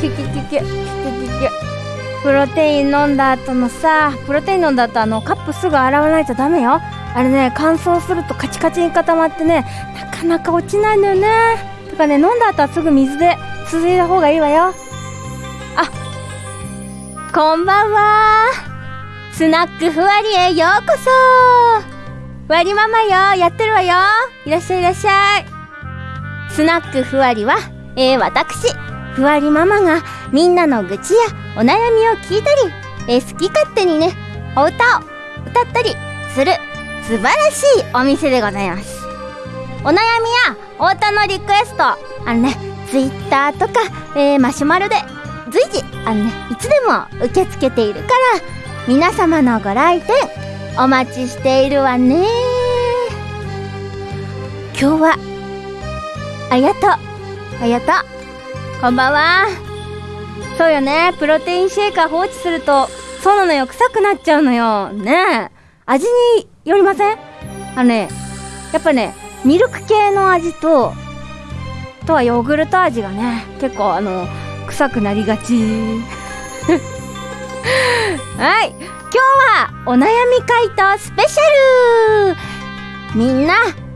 キュキュキュキュキュキュキュプロテイン飲んだ後のさプロテイン飲んだ後あのカップすぐ洗わないとダメよあれね乾燥するとカチカチに固まってねなかなか落ちないのよねとかね飲んだ後はすぐ水ですすいだ方がいいわよあこんばんはスナックふわりへようこそわりママよやってるわよいらっしゃいいらっしゃいスナックふわりは、えー、私ふわりママがみんなの愚痴やお悩みを聞いたり、えー、好き勝手にねお歌を歌ったりする素晴らしいお店でございます。お悩みやお歌のリクエストあのねツイッターとか、えー、マシュマロで随時あのねいつでも受け付けているから皆様のご来店お待ちしているわね。今日はありがとう。ありがとう。こんばんは。そうよね。プロテインシェーカー放置するとそうなのよ臭くなっちゃうのよ。ねえ。味によりません？あのねやっぱねミルク系の味ととはヨーグルト味がね結構あの臭くなりがち。はい。今日はお悩み回答スペシャル。みんな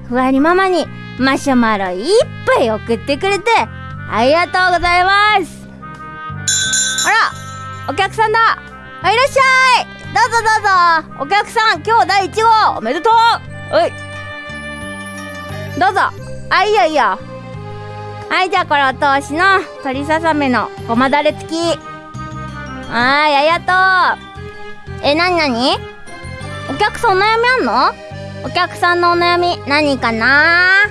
ふわりママにマシュマロいっぱい送ってくれてありがとうございます。あらお客さんだ。あいらっしゃい。どうぞどうぞ。お客さん今日第1号。おめでとう。おい。どうぞ。あいいよいいよ。はいじゃあこれお通しの鶏ささめのごまだれ付き。はいありがとう。えなになに？お客さんお悩みあんの？お客さんのお悩み何かな？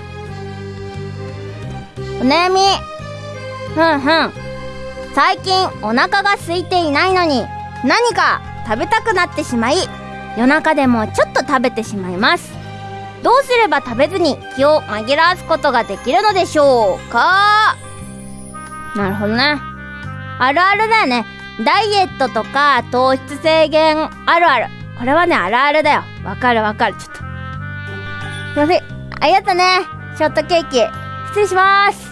お悩み。ふんふん。最近お腹が空いていないのに何か食べたくなってしまい夜中でもちょっと食べてしまいます。どうすれば食べずに気を紛らわすことができるのでしょうか？なるほどね。あるあるだよね。ダイエットとか糖質制限あるある。これはねあるあるだよ。わかるわかる。ちょっと。すいません。ありがとうね。ショートケーキ。失礼します。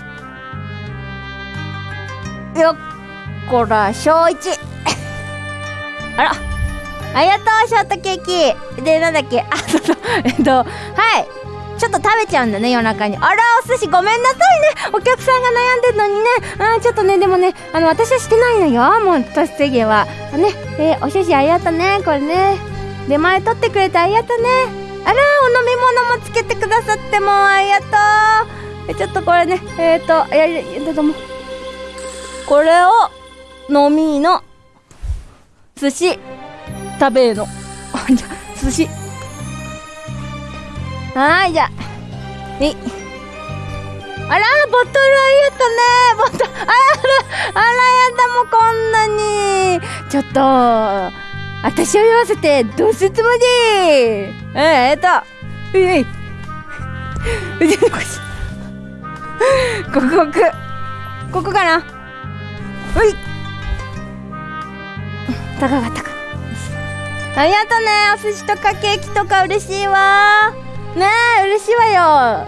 よっこら小一。あらありがとうショートケーキ。でなんだっけあ そうそう。えっとはい。ちょっと食べちゃうんだね夜中に。あらお寿司ごめんなさいね。お客さんが悩んでるのにね。あちょっとねでもねあの私はしてないのよ。もう糖質制限は。ねえー、お寿司ありがとうねこれね。出前取ってくれてありがとうね。あらお飲み物もつけてくださってもうありがとう。ちょっとこれねえっ、ー、とやりどうもこれを飲みの寿司。食べの。じゃ寿司。はいじゃ。あえ。あらボトルありがとね。ボトルあらあらやだもうこんなに。ちょっと私を言わせてどうするつもり？ええっと うい腕の腰 こここここかな？うい。高かったか。ありがとね。お寿司とかケーキとか嬉しいわ。ねえ嬉しいわよ。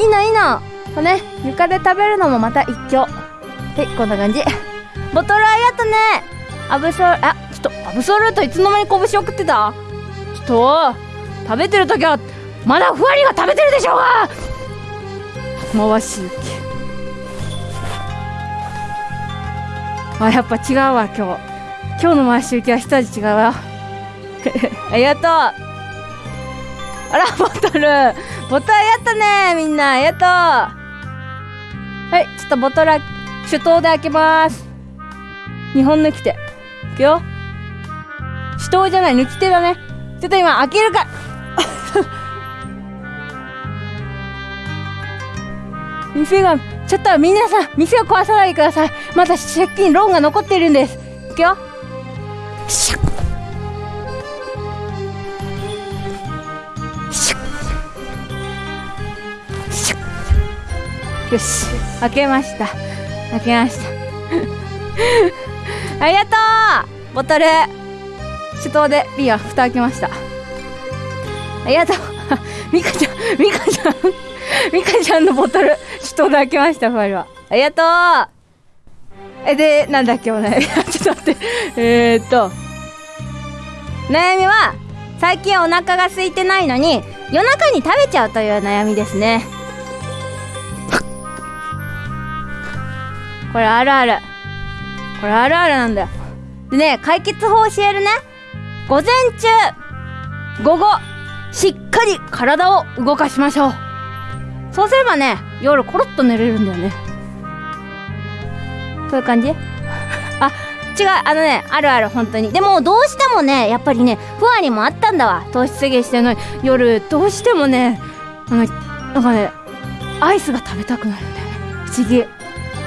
いいのいいのこれね床で食べるのもまた一興。はいこんな感じ。ボトルありがとね。アブソルあちょっとアブソルートいつの間に拳送ってた？ちょっと食べてる時はまだふわりが食べてるでしょうが。回し受けあやっぱ違うわ今日。今日の回し受けは一味違うわ。ありがとう。あらボトル。ボトルやったねみんな。ありがとう。はいちょっとボトル手刀で開けます。2本抜き手いくよ。手刀じゃない抜き手だね。ちょっと今開けるか。店がちょっとみんなさん店を壊さないでください。まだ借金ローンが残っているんです。いくよ。シュッシュッシュッよし。開けました。開けました。ありがとう。ボトル。手刀でビア蓋開けました。ありがとう。ミカちゃんミカちゃん。ミカちゃん のボトル。手刀で開けましたファイルは。ありがとう。えでなんだっけお悩み。ちょっと待って。え、っと。悩みは最近お腹が空いてないのに夜中に食べちゃうという悩みですね。これあるある。これあるあるなんだよ。でね解決法教えるね。午前中午後しっかり体を動かしましょう。そうすればね夜コロッと寝れるんだよね。そういう感じ？あ違うあのねあるある本当に。でもどうしてもねやっぱりね不安にもあったんだわ。糖質制限してるのに。夜どうしてもねあのなんかねアイスが食べたくなるんだよね。不思議。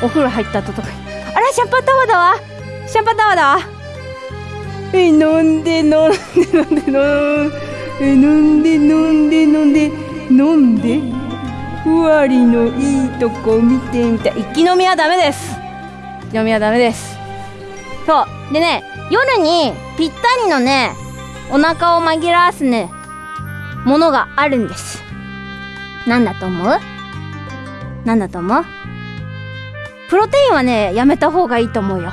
お風呂入った後とかに。あらシャンパンタワーだわ。シャンパンタワーだわ。え飲んで飲んで飲んで飲んでえ飲んで飲んで飲んで飲んで。ふわりのいいとこ見てみたい一気飲みはダメです。一気飲みはダメです。そう。でね夜にぴったりのねお腹を紛らわすねものがあるんです。なんだと思う？なんだと思う？プロテインはねやめた方がいいと思うよ。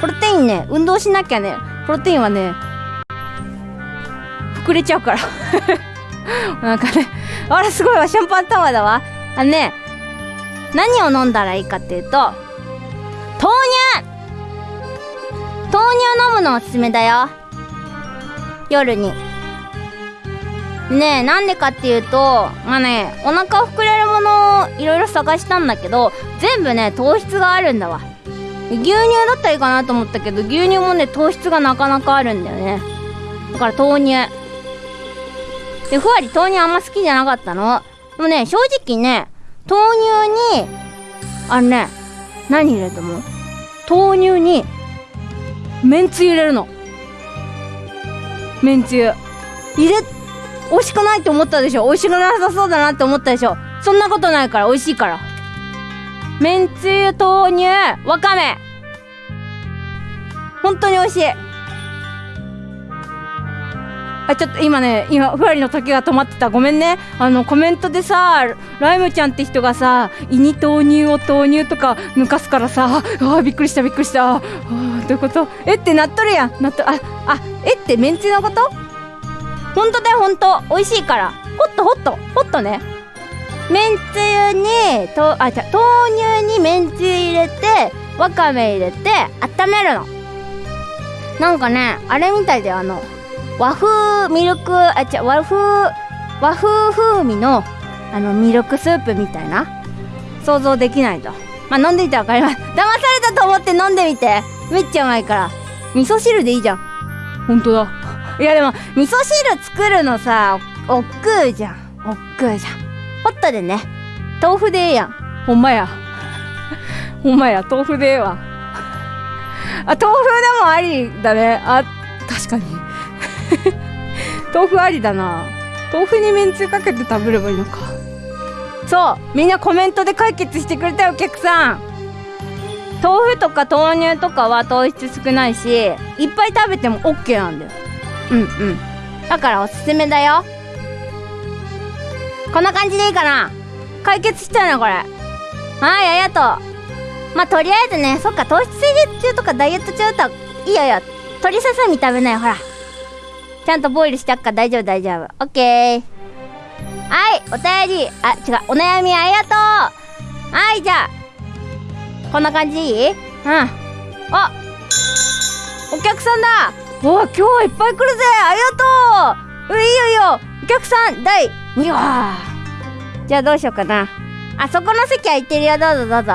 プロテインね運動しなきゃねプロテインはね膨れちゃうから。なんかねあらすごいわシャンパンタワーだわ。あのね何を飲んだらいいかっていうと豆乳。豆乳飲むのおすすめだよ。夜に。ねえなんでかっていうとまあねお腹膨れるものをいろいろ探したんだけど全部ね糖質があるんだわ。牛乳だったらいいかなと思ったけど牛乳もね糖質がなかなかあるんだよね。だから豆乳。でふわり豆乳あんま好きじゃなかったの。でもね正直ね豆乳にあのね何入れると思う？豆乳にめんつゆ入れるの。めんつゆ。入れ美味しくないって思ったでしょ？美味しくなさそうだなって思ったでしょ？そんなことないから美味しいから。めんつゆ豆乳わかめ。本当に美味しい。あちょっと今ね今ふわりの時が止まってた。ごめんね。あのコメントでさライムちゃんって人がさ胃に豆乳を豆乳とか抜かすからさあびっくりしたびっくりした。あどういうこと？えってなっとるやん。なっとああえってめんつゆのこと？ほんとだよほんと美味しいから。ホットホットホットね。めんつゆにとあじゃ豆乳にめんつゆ入れてわかめ入れて温めるの。なんかねあれみたいだよ。あの和風ミルクあ違う和風和風風味のあのミルクスープみたいな？想像できないと。まあ飲んでみてわかります。騙されたと思って飲んでみて。めっちゃうまいから。味噌汁でいいじゃん。ほんとだ。いやでも味噌汁作るのさおっくうじゃん。おっくうじゃん。ホットでね。豆腐でええやん。ほんまや。ほんまや。豆腐でええわ。あ豆腐でもありだね。あ確かに 豆腐ありだな。豆腐にめんつゆかけて食べればいいのか。そうみんなコメントで解決してくれたよお客さん。豆腐とか豆乳とかは糖質少ないしいっぱい食べても OK なんだよ。うんうん。だからおすすめだよ。こんな感じでいいかな。解決したなこれ。はいありがとう。まあとりあえずねそっか糖質制限中とかダイエット中といいよいいよ。鶏ささみ食べなよほら。ちゃんとボイルしてあっか大丈夫大丈夫。オッケー。はいお便り。あ違うお悩みありがとう。はいじゃあこんな感じでいい？うん。あお客さんだ。お今日はいっぱい来るぜ。ありがとう。ういいよいいよ。お客さん第2話。じゃあどうしようかな。あそこの席空いてるよ。どうぞどうぞ。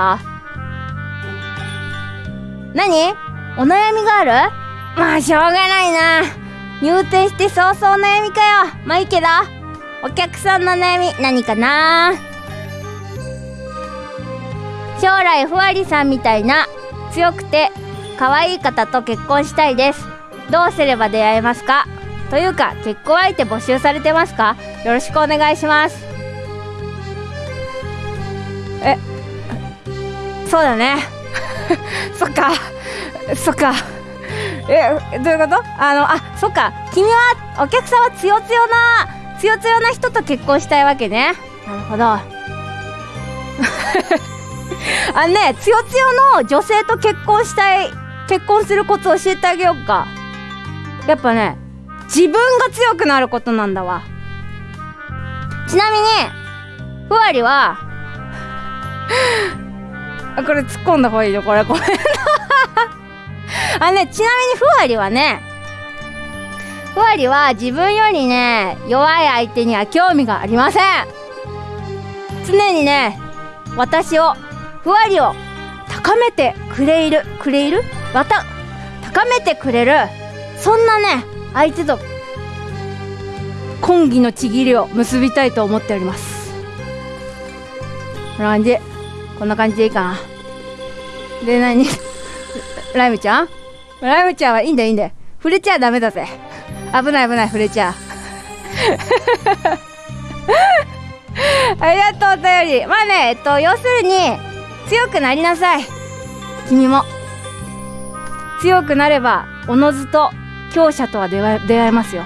何？お悩みがある？まあしょうがないな。入店して早々悩みかよ。まあいいけど。お客さんの悩み何かな？将来ふわりさんみたいな強くて可愛い方と結婚したいです。どうすれば出会えますか？というか結婚相手募集されてますか？よろしくお願いします。えそうだね。そっか。そっか。えどういうこと？あのあそっか。君はお客さんはつよつよなつよつよな人と結婚したいわけね。なるほど。あのねつよつよの女性と結婚したい結婚するコツ教えてあげようか。やっぱね自分が強くなることなんだわ。ちなみにふわりは あこれ突っ込んだ方がいいよこれ。ごめん あねちなみにふわりはねふわりは自分よりね弱い相手には興味がありません。常にね私をふわりを高めてくれるくれる？また高めてくれるそんなね相手と婚儀のちぎりを結びたいと思っております。こんな感じ。こんな感じでいいかな。で何？ライムちゃん？ライムちゃんはいいんだいいんだ触れちゃダメだぜ。危ない危ない触れちゃ。ありがとうお便り。まあねえっと要するに強くなりなさい。君も。強くなればおのずと強者とは出会えますよ。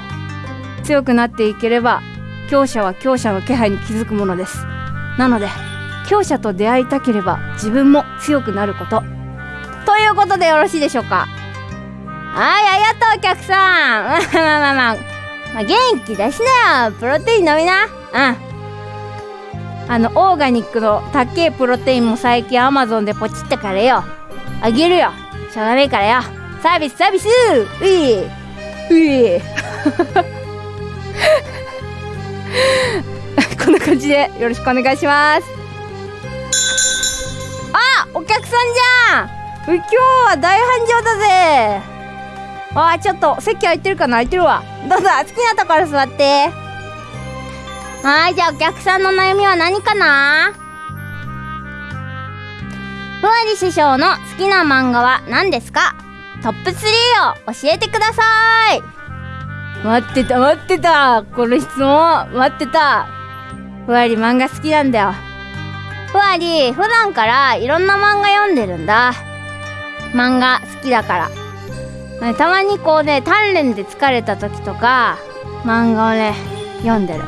強くなっていければ強者は強者の気配に気づくものです。なので強者と出会いたければ自分も強くなること。いうことでよろしいでしょうか？はいありがとうお客さん。まあまあまあまあ、まあ、元気出しなよプロテイン飲みな。うん。あのオーガニックの高えプロテインも最近アマゾンでポチったからよ。あげるよ。しょうがねえからよ。サービスサービス。ういうい こんな感じでよろしくお願いします。あお客さんじゃん。今日は大繁盛だぜ。あちょっと席空いてるかな？空いてるわ。どうぞ好きなところ座って。はいじゃあお客さんの悩みは何かな？ふわり師匠の好きな漫画は何ですか？トップ3を教えてください。待ってた待ってた。この質問待ってた。ふわり漫画好きなんだよ。ふわり普段からいろんな漫画読んでるんだ漫画好きだから。たまにこうね鍛錬で疲れた時とか漫画をね読んでる。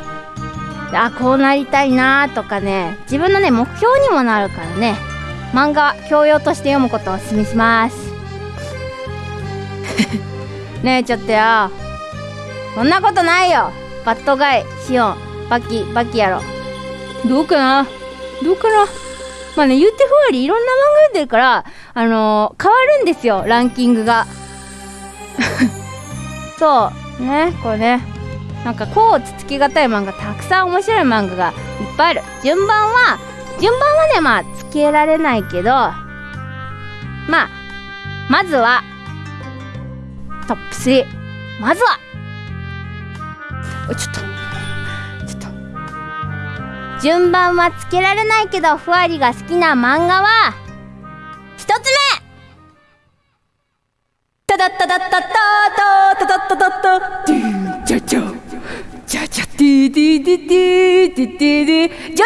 あこうなりたいなとかね自分のね目標にもなるからね漫画教養として読むことをおすすめします。ねえちょっとよ。そんなことないよ。バッドガイシオン。バキバキやろどうかな？どうかな？まあね言ってふわりいろんな漫画読んでるからあのー、変わるんですよランキングが。そうねこれね。なんかこうつつきがたい漫画たくさん面白い漫画がいっぱいある。順番は順番はねまあつけられないけどまあまずはトップ3まずは。ちょっと。ちょっと。順番はつけられないけどふわりが好きな漫画はタダッタダッタッタータタタッタタッタドゥンジャジャじゃじゃディディディディディディディジョジ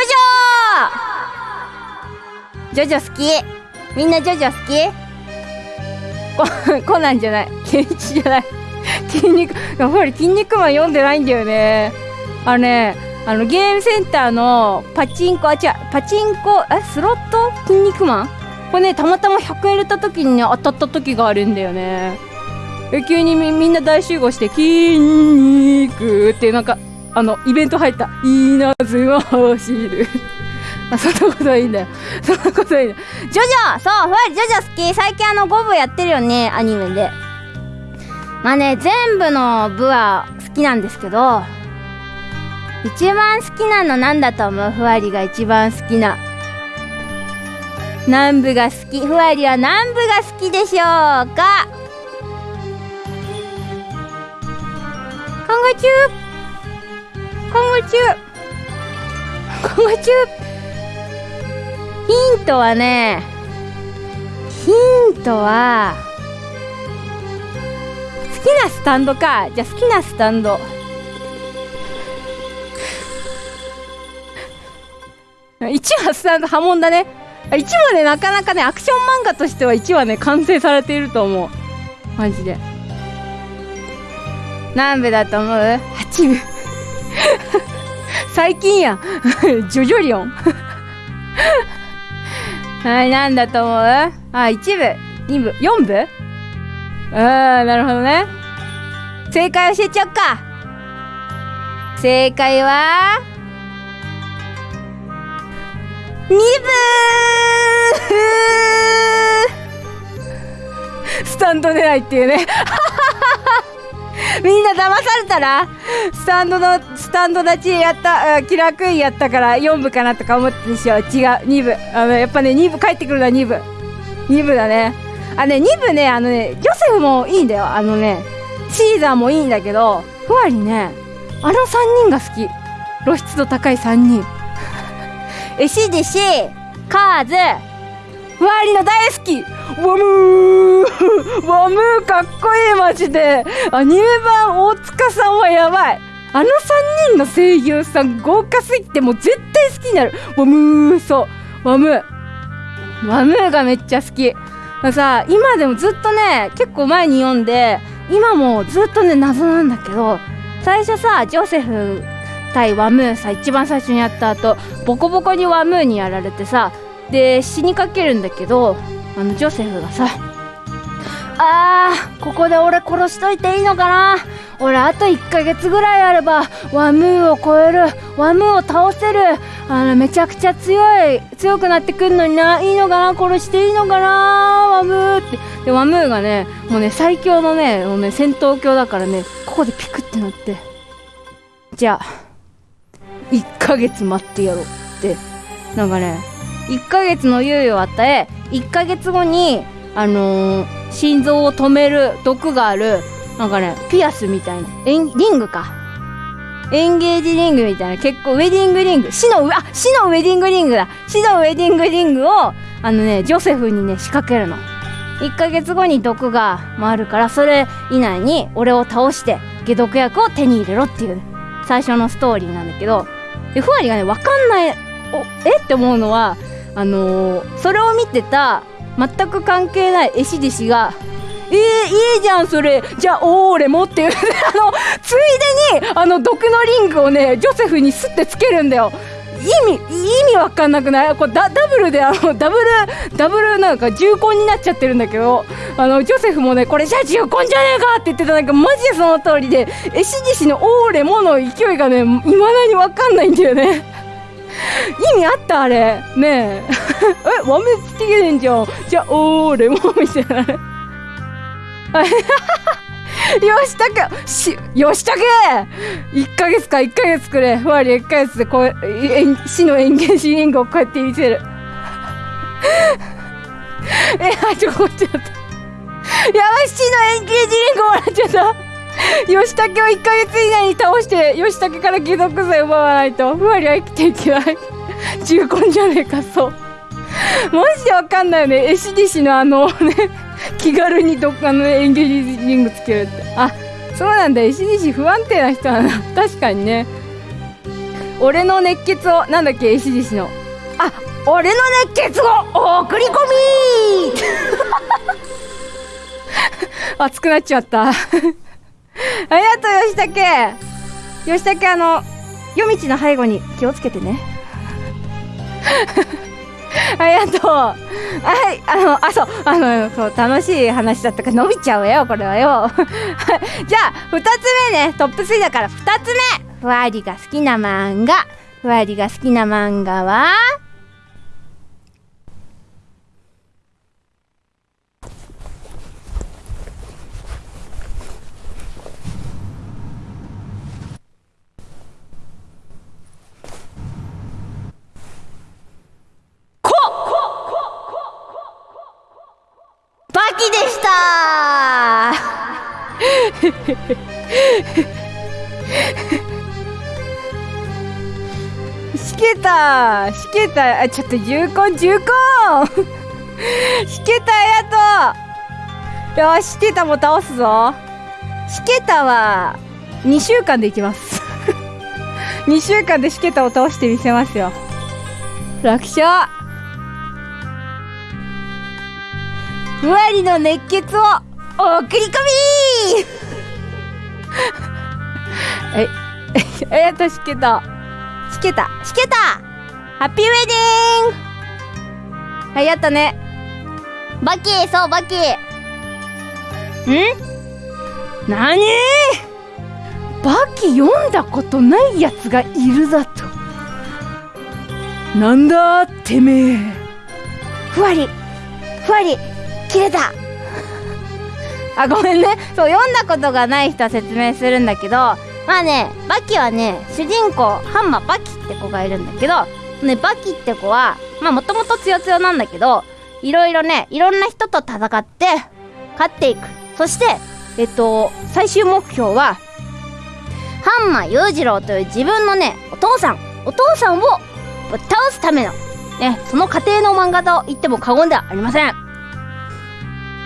ョジョジョ好きみんなジョジョ好きこコナンじゃないケンイチじゃない筋肉やっぱり筋肉マン読んでないんだよねあのねあのゲームセンターのパチンコあ違うパチンコえスロット筋肉マンこれねたまたま100円入れた時にね当たった時があるんだよね。急にみんな大集合して「筋肉」ってなんかあのイベント入った「稲妻走る」あそんなことはいいんだよ。そんなことはい いんだよ。ジョジョそうふわりジョジョ好き。最近あの5部やってるよねアニメで。まあね全部の部は好きなんですけど一番好きなのなんだと思う？ふわりが一番好きな。南部が好きふわりは南部が好きでしょうか？考え中考え中考え中ヒントはねヒントは好きなスタンドか。じゃあ好きなスタンド。1話スタンド波紋だね。1話ねなかなかねアクション漫画としては1話ね完成されていると思う。マジで。何部だと思う ?8 部。最近や。ジョジョリオン。はい、なんだと思う？あ、1部、2部、4部？あー、なるほどね。正解教えちゃおっか。正解は、2部スタンド出ないっていうね。みんな騙されたらスタンドの、スタンド立ちやった、キラークイーンやったから4部かなとか思ってでしょ。違う、2部。あの、やっぱね、2部帰ってくるのは2部。2部だね。あ、ね、2部ね、あのね、ジョセフもいいんだよ。あのね、シーザーもいいんだけど、ふわりね、あの3人が好き。露出度高い3人。えしでし、カーズ、ふわりの大好き。ワムー。ワムーかっこいいマジで。アニメ版大塚さんはやばい。あの3人の声優さん豪華すぎてもう絶対好きになる。ワムーそう。ワムー。ワムーがめっちゃ好き。さ今でもずっとね結構前に読んで今もずっとね謎なんだけど最初さジョセフ対ワムーさ一番最初にやった後ボコボコにワムーにやられてさで死にかけるんだけどあのジョセフがさあーここで俺殺しといていいのかな？俺あと1ヶ月ぐらいあればワムーを超えるワムーを倒せるあのめちゃくちゃ強い強くなってくんのにないいのかな？殺していいのかな？ワムーってでワムーがねもうね最強のねもうね戦闘狂だからねここでピクってなって。じゃあ1ヶ月待ってやろうって。なんかね1ヶ月の猶予を与え1ヶ月後にあのー、心臓を止める毒があるなんかねピアスみたいな。リングか。エンゲージリングみたいな。結構ウェディングリング。死のあ死のウェディングリングだ。死のウェディングリングをあのねジョセフにね仕掛けるの。1ヶ月後に毒が回るからそれ以内に俺を倒して解毒薬を手に入れろっていう。最初のストーリーなんだけどでふわりがね分かんないおえって思うのはあのー、それを見てた全く関係ない絵師弟子がえー、いいじゃんそれじゃあ俺もっていう あのついでにあの毒のリングをねジョセフにすってつけるんだよ。意味意味わかんなくない？これダダブルであの ダブルダブルなんか重婚になっちゃってるんだけどあのジョセフもねこれじゃあ重婚じゃねえかって言ってた。なんかマジでその通りで絵師弟子のオーレもの勢いがねいまだにわかんないんだよね。意味あったあれ。ねえ。えワメつけてんじゃん。じゃあおーレモみたいなよしたけしよしたけ！1ヶ月か1ヶ月くれ。ふわり。1ヶ月でこう死のエンゲージリングをこうやって見せる。えあちょこっちゃったやばい死のエンゲージリングもらっちゃった。吉武を1ヶ月以内に倒して吉武から解毒剤奪わないと。ふわりは生きていけない。重婚じゃねえかそう。マジでわかんないよね。絵師弟子のあのね。気軽にどっかのエンゲージリングつけるって。あそうなんだ。絵師弟子不安定な人だな。確かにね。俺の熱血をなんだっけ絵師弟子の。あ俺の熱血を送り込み! 熱くなっちゃった。ありがとう吉武吉武あの夜道の背後に気をつけてね。ありがとう。はい、あの、あ、そう、あの、そう、楽しい話だったから伸びちゃうよ、これはよ。じゃあ、二つ目ね、トップ3だから二つ目。ふわりが好きな漫画。ふわりが好きな漫画は？きでし た。しけたしけたあちょっと重婚重婚しけたやとよししけたも倒すぞしけたは2週間でいきます2週間でしけたを倒してみせますよ楽勝ふわりの熱血を送り込み！え、え、としけた。しけた。しけた！ハッピーウェディング！はいやったね。バキそうバキん？なにバキ読んだことないやつがいるだと。なんだてめえ。ふわり。ふわり切れたあごめんね。そう読んだことがない人は説明するんだけどまあねバキはね主人公ハンマーバキって子がいるんだけどねバキって子はまあもともと強強なんだけどいろいろねいろんな人と戦って勝っていく。そしてえっと最終目標はハンマー裕次郎という自分のねお父さん。お父さんをぶっ倒すためのねその過程の漫画と言っても過言ではありません。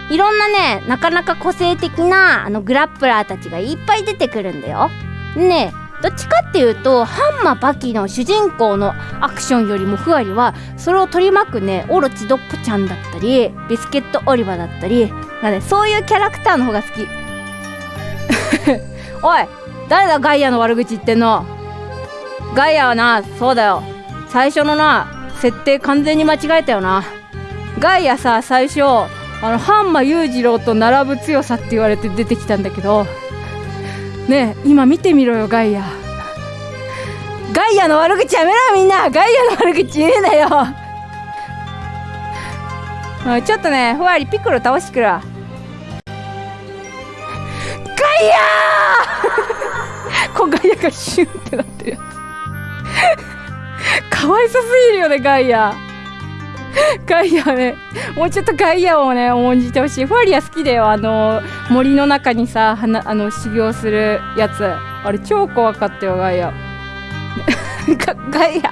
いろんなねなかなか個性的なあのグラップラーたちがいっぱい出てくるんだよ。ねどっちかっていうとハンマーバキの主人公のアクションよりもふわりはそれを取り巻くねオロチドッポちゃんだったりビスケットオリバだったりがねそういうキャラクターの方が好き。おい誰だガイアの悪口言ってんの？ガイアはなそうだよ。最初のな設定完全に間違えたよな。ガイアさ最初あのハンマ裕次郎と並ぶ強さって言われて出てきたんだけどねえ今見てみろよガイア。ガイアの悪口やめろみんな。ガイアの悪口言うなよ。ちょっとねふわりピクロ倒してくるわ。ガイアー！こうガイアがシュンってなってるやつ。かわいそすぎるよねガイア。ガイアね。もうちょっとガイアをね重んじてほしい。ファリア好きだよ。あの森の中にさはなあの修行するやつ。あれ超怖かったよガイア。ガガイア。ガイ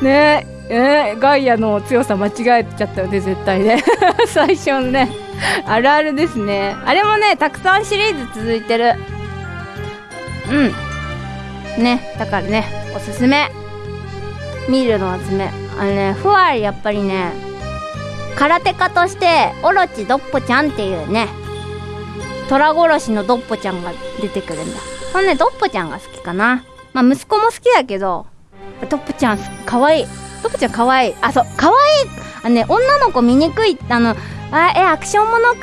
ア。ねええガイアの強さ間違えちゃったよね絶対ね。最初のね。あるあるですね。あれもねたくさんシリーズ続いてる。うん。ねだからねおすすめ。見るのおすすめ。あのねふわりやっぱりね空手家としてオロチドッポちゃんっていうね虎殺しのドッポちゃんが出てくるんだ。そのねドッポちゃんが好きかな。まあ息子も好きだけどドッポちゃんかわいい。ドッポちゃんかわいい。あそうかわいい。あのね女の子見にくい。あのあえアクションものか。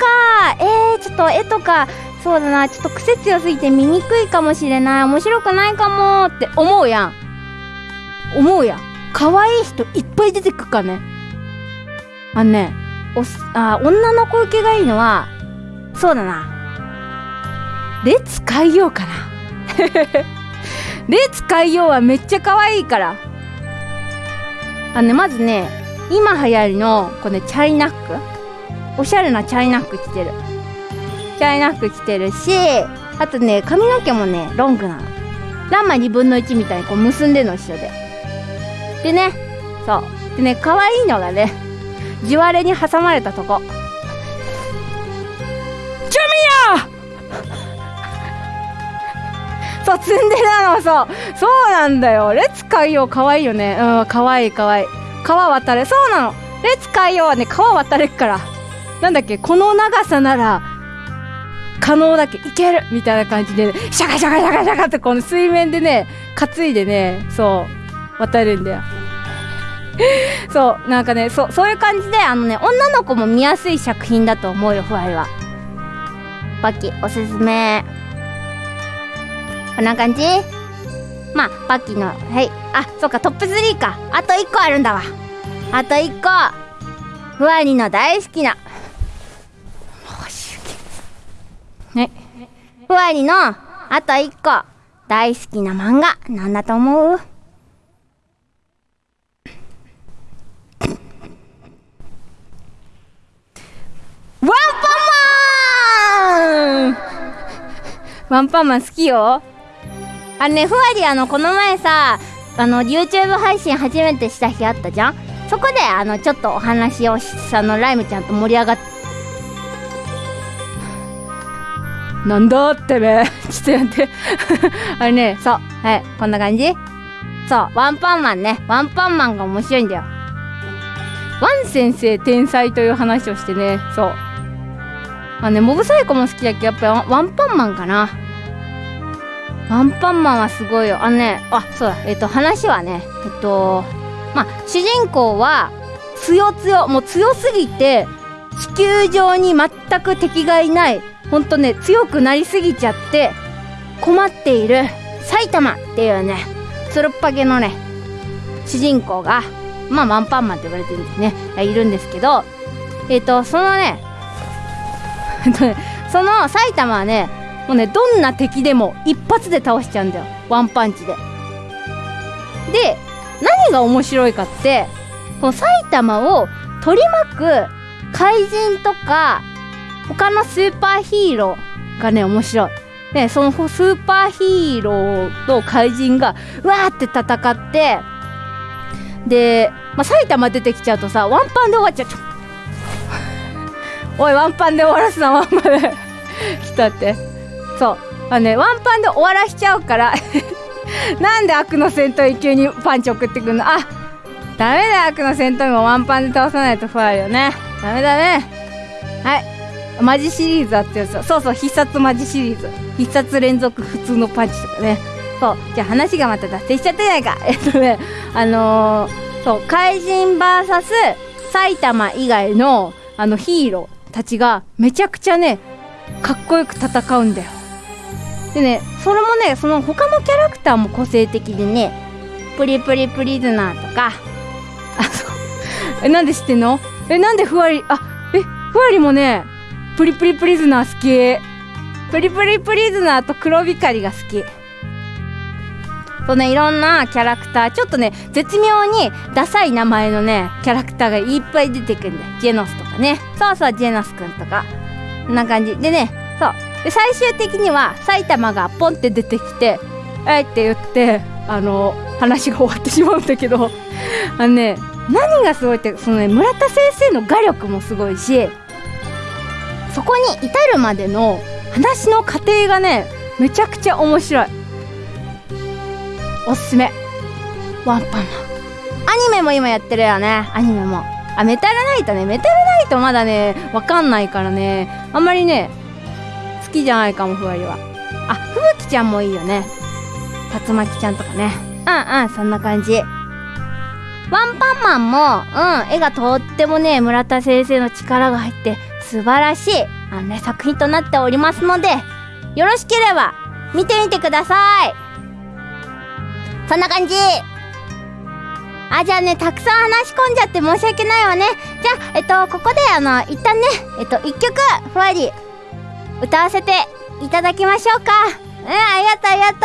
えー、ちょっと絵とかそうだな。ちょっと癖強すぎて見にくいかもしれない。面白くないかも。って思うやん。思うやん。可愛い人いっぱい出てくっかね。あのねおあ女の子受けがいいのはそうだな。列海洋かな。列海洋はめっちゃ可愛いから。あのねまずね今流行りのこれねチャイナック。おしゃれなチャイナック着てる。チャイナック着てるしあとね髪の毛もねロングなの。ランマ2分の1みたいにこう結んでの一緒で。でねそう。でね可愛いのがね地割れに挟まれたとこ。チュミヤそうツンデレなの。そう。そうなんだよ。列海洋可愛いよね。うん可愛い可愛い。川渡れ。そうなの。列海洋はね川渡れっから。なんだっけこの長さなら可能だけいけるみたいな感じで、ね、シャカシャカシャカシャカってこの水面でね担いでねそう渡るんだよ。そうなんかねそそういう感じであのね女の子も見やすい作品だと思うよふわりは。バキおすすめ。こんな感じ？まあバキのはい。あそっかトップ3か。あと1個あるんだわ。あと1個。ふわりの大好きなはいふわりのあと1個。大好きな漫画。なんだと思う？ワンパンマン。ワンパンマン好きよ。あのねふわりあのこの前さあの YouTube 配信初めてした日あったじゃん？そこであのちょっとお話をあのライムちゃんと盛り上がっなんだってめ ちょっとやって。あれねそう。はい。こんな感じ。そう。ワンパンマンね。ワンパンマンが面白いんだよ。ワン先生天才という話をしてね。そう。まあねモブサイコも好きだけどやっぱりワンパンマンかな。ワンパンマンはすごいよ。あのねあそうだ。えっ、と話はねえっとまあ主人公は強強もう強すぎて地球上に全く敵がいないほんとね強くなりすぎちゃって困っている埼玉っていうねつるっぱげのね主人公がまあワンパンマンって言われてるんですね。いるんですけどえっ、とそのね その埼玉はねもうねどんな敵でも一発で倒しちゃうんだよ。ワンパンチで。で何が面白いかってこの埼玉を取り巻く怪人とか他のスーパーヒーローがね面白い。ねそのスーパーヒーローと怪人がうわーって戦ってで、まあ、埼玉出てきちゃうとさワンパンで終わっちゃう。おいワンパンで終わらすなワンパンで。来たって。そう。あねワンパンで終わらしちゃうから なんで悪の戦闘に急にパンチ送ってくんの？あダメだ悪の戦闘員もワンパンで倒さないと不安よね。ダメだね。はい。マジシリーズあってやつそうそう必殺マジシリーズ。必殺連続普通のパンチとかね。そうじゃあ話がまた脱線しちゃってないか。えっとねあのー、そう怪人 VS 埼玉以外のあのヒーローたちがめちゃくちゃねかっこよく戦うんだよ。でねそれもねその他のキャラクターも個性的でねプリプリプリズナーとか。あそう。えなんで知ってんの？えなんでふわりあえふわりもねプリプリプリズナー好き。プリプリプリズナーと黒光りが好き。そうねいろんなキャラクター。ちょっとね絶妙にダサい名前のねキャラクターがいっぱい出てくるんだよ。ジェノスとかね。そうそうジェノスくんとか。こんな感じ。でねそう。で最終的には埼玉がポンって出てきて「えい」って言ってあの話が終わってしまうんだけど。あのね何がすごいってそのね村田先生の画力もすごいしそこに至るまでの話の過程がねめちゃくちゃ面白い。おすすめ。ワンパンマン。アニメも今やってるよね。アニメも。あメタルナイトね。メタルナイトまだねわかんないからね。あんまりね好きじゃないかもふわりは。あふぶきちゃんもいいよね。竜巻ちゃんとかね。うんうんそんな感じ。ワンパンマンも、うん、絵がとってもね、村田先生の力が入って素晴らしい、あのね、作品となっておりますので、よろしければ見てみてください。そんな感じ。あ、じゃあね、たくさん話し込んじゃって申し訳ないわね。じゃあ、えっと、ここであの、一旦ね、えっと、一曲、ふわり、歌わせていただきましょうか。うん、ありがとう、ありがと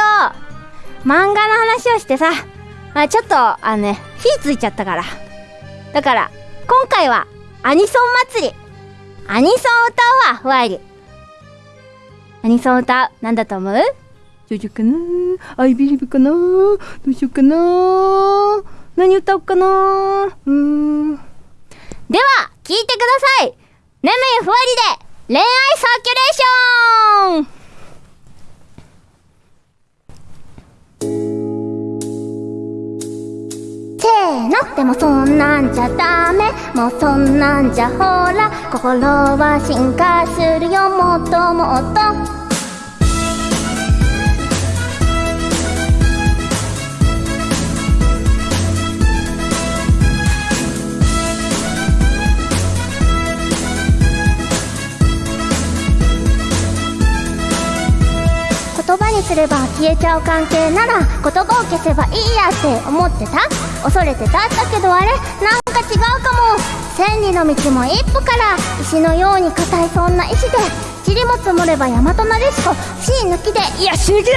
う。漫画の話をしてさ、まあ、ちょっと、あのね、火ついちゃったから。だから、今回は、アニソン祭り。アニソン歌うわ、ふわり。アニソン歌う。なんだと思う？ジョジョかな？アイビリブかな？どうしようかな？何歌おうかな？うーん。では、聞いてください眠いふわりで、恋愛サーキュレーションの。でもそんなんじゃダメ。もうそんなんじゃほら。心は進化するよ。もっともっと。言葉にすれば消えちゃう関係なら言葉を消せばいいやって思ってた？恐れてただけどあれなんか違うかも。千里の道も一歩から石のように硬いそんな石で塵も積もれば山となでしこ死抜きで。いや死抜きで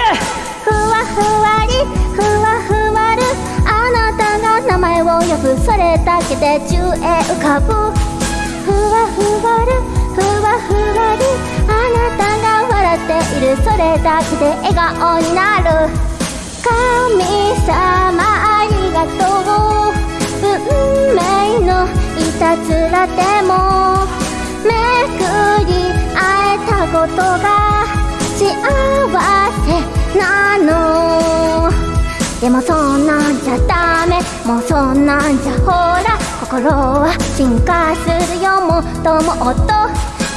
ふわふわりふわふわる。あなたが名前を呼ぶ。それだけで宙へ浮かぶ。ふわふわるふわふわり。あなたが笑っている。それだけで笑顔になる。神様がとう。運命のいたずらでもめくり会えたことが幸せなの。でもそんなんじゃダメ。もうそんなんじゃほら心は進化するよ。もっともっと。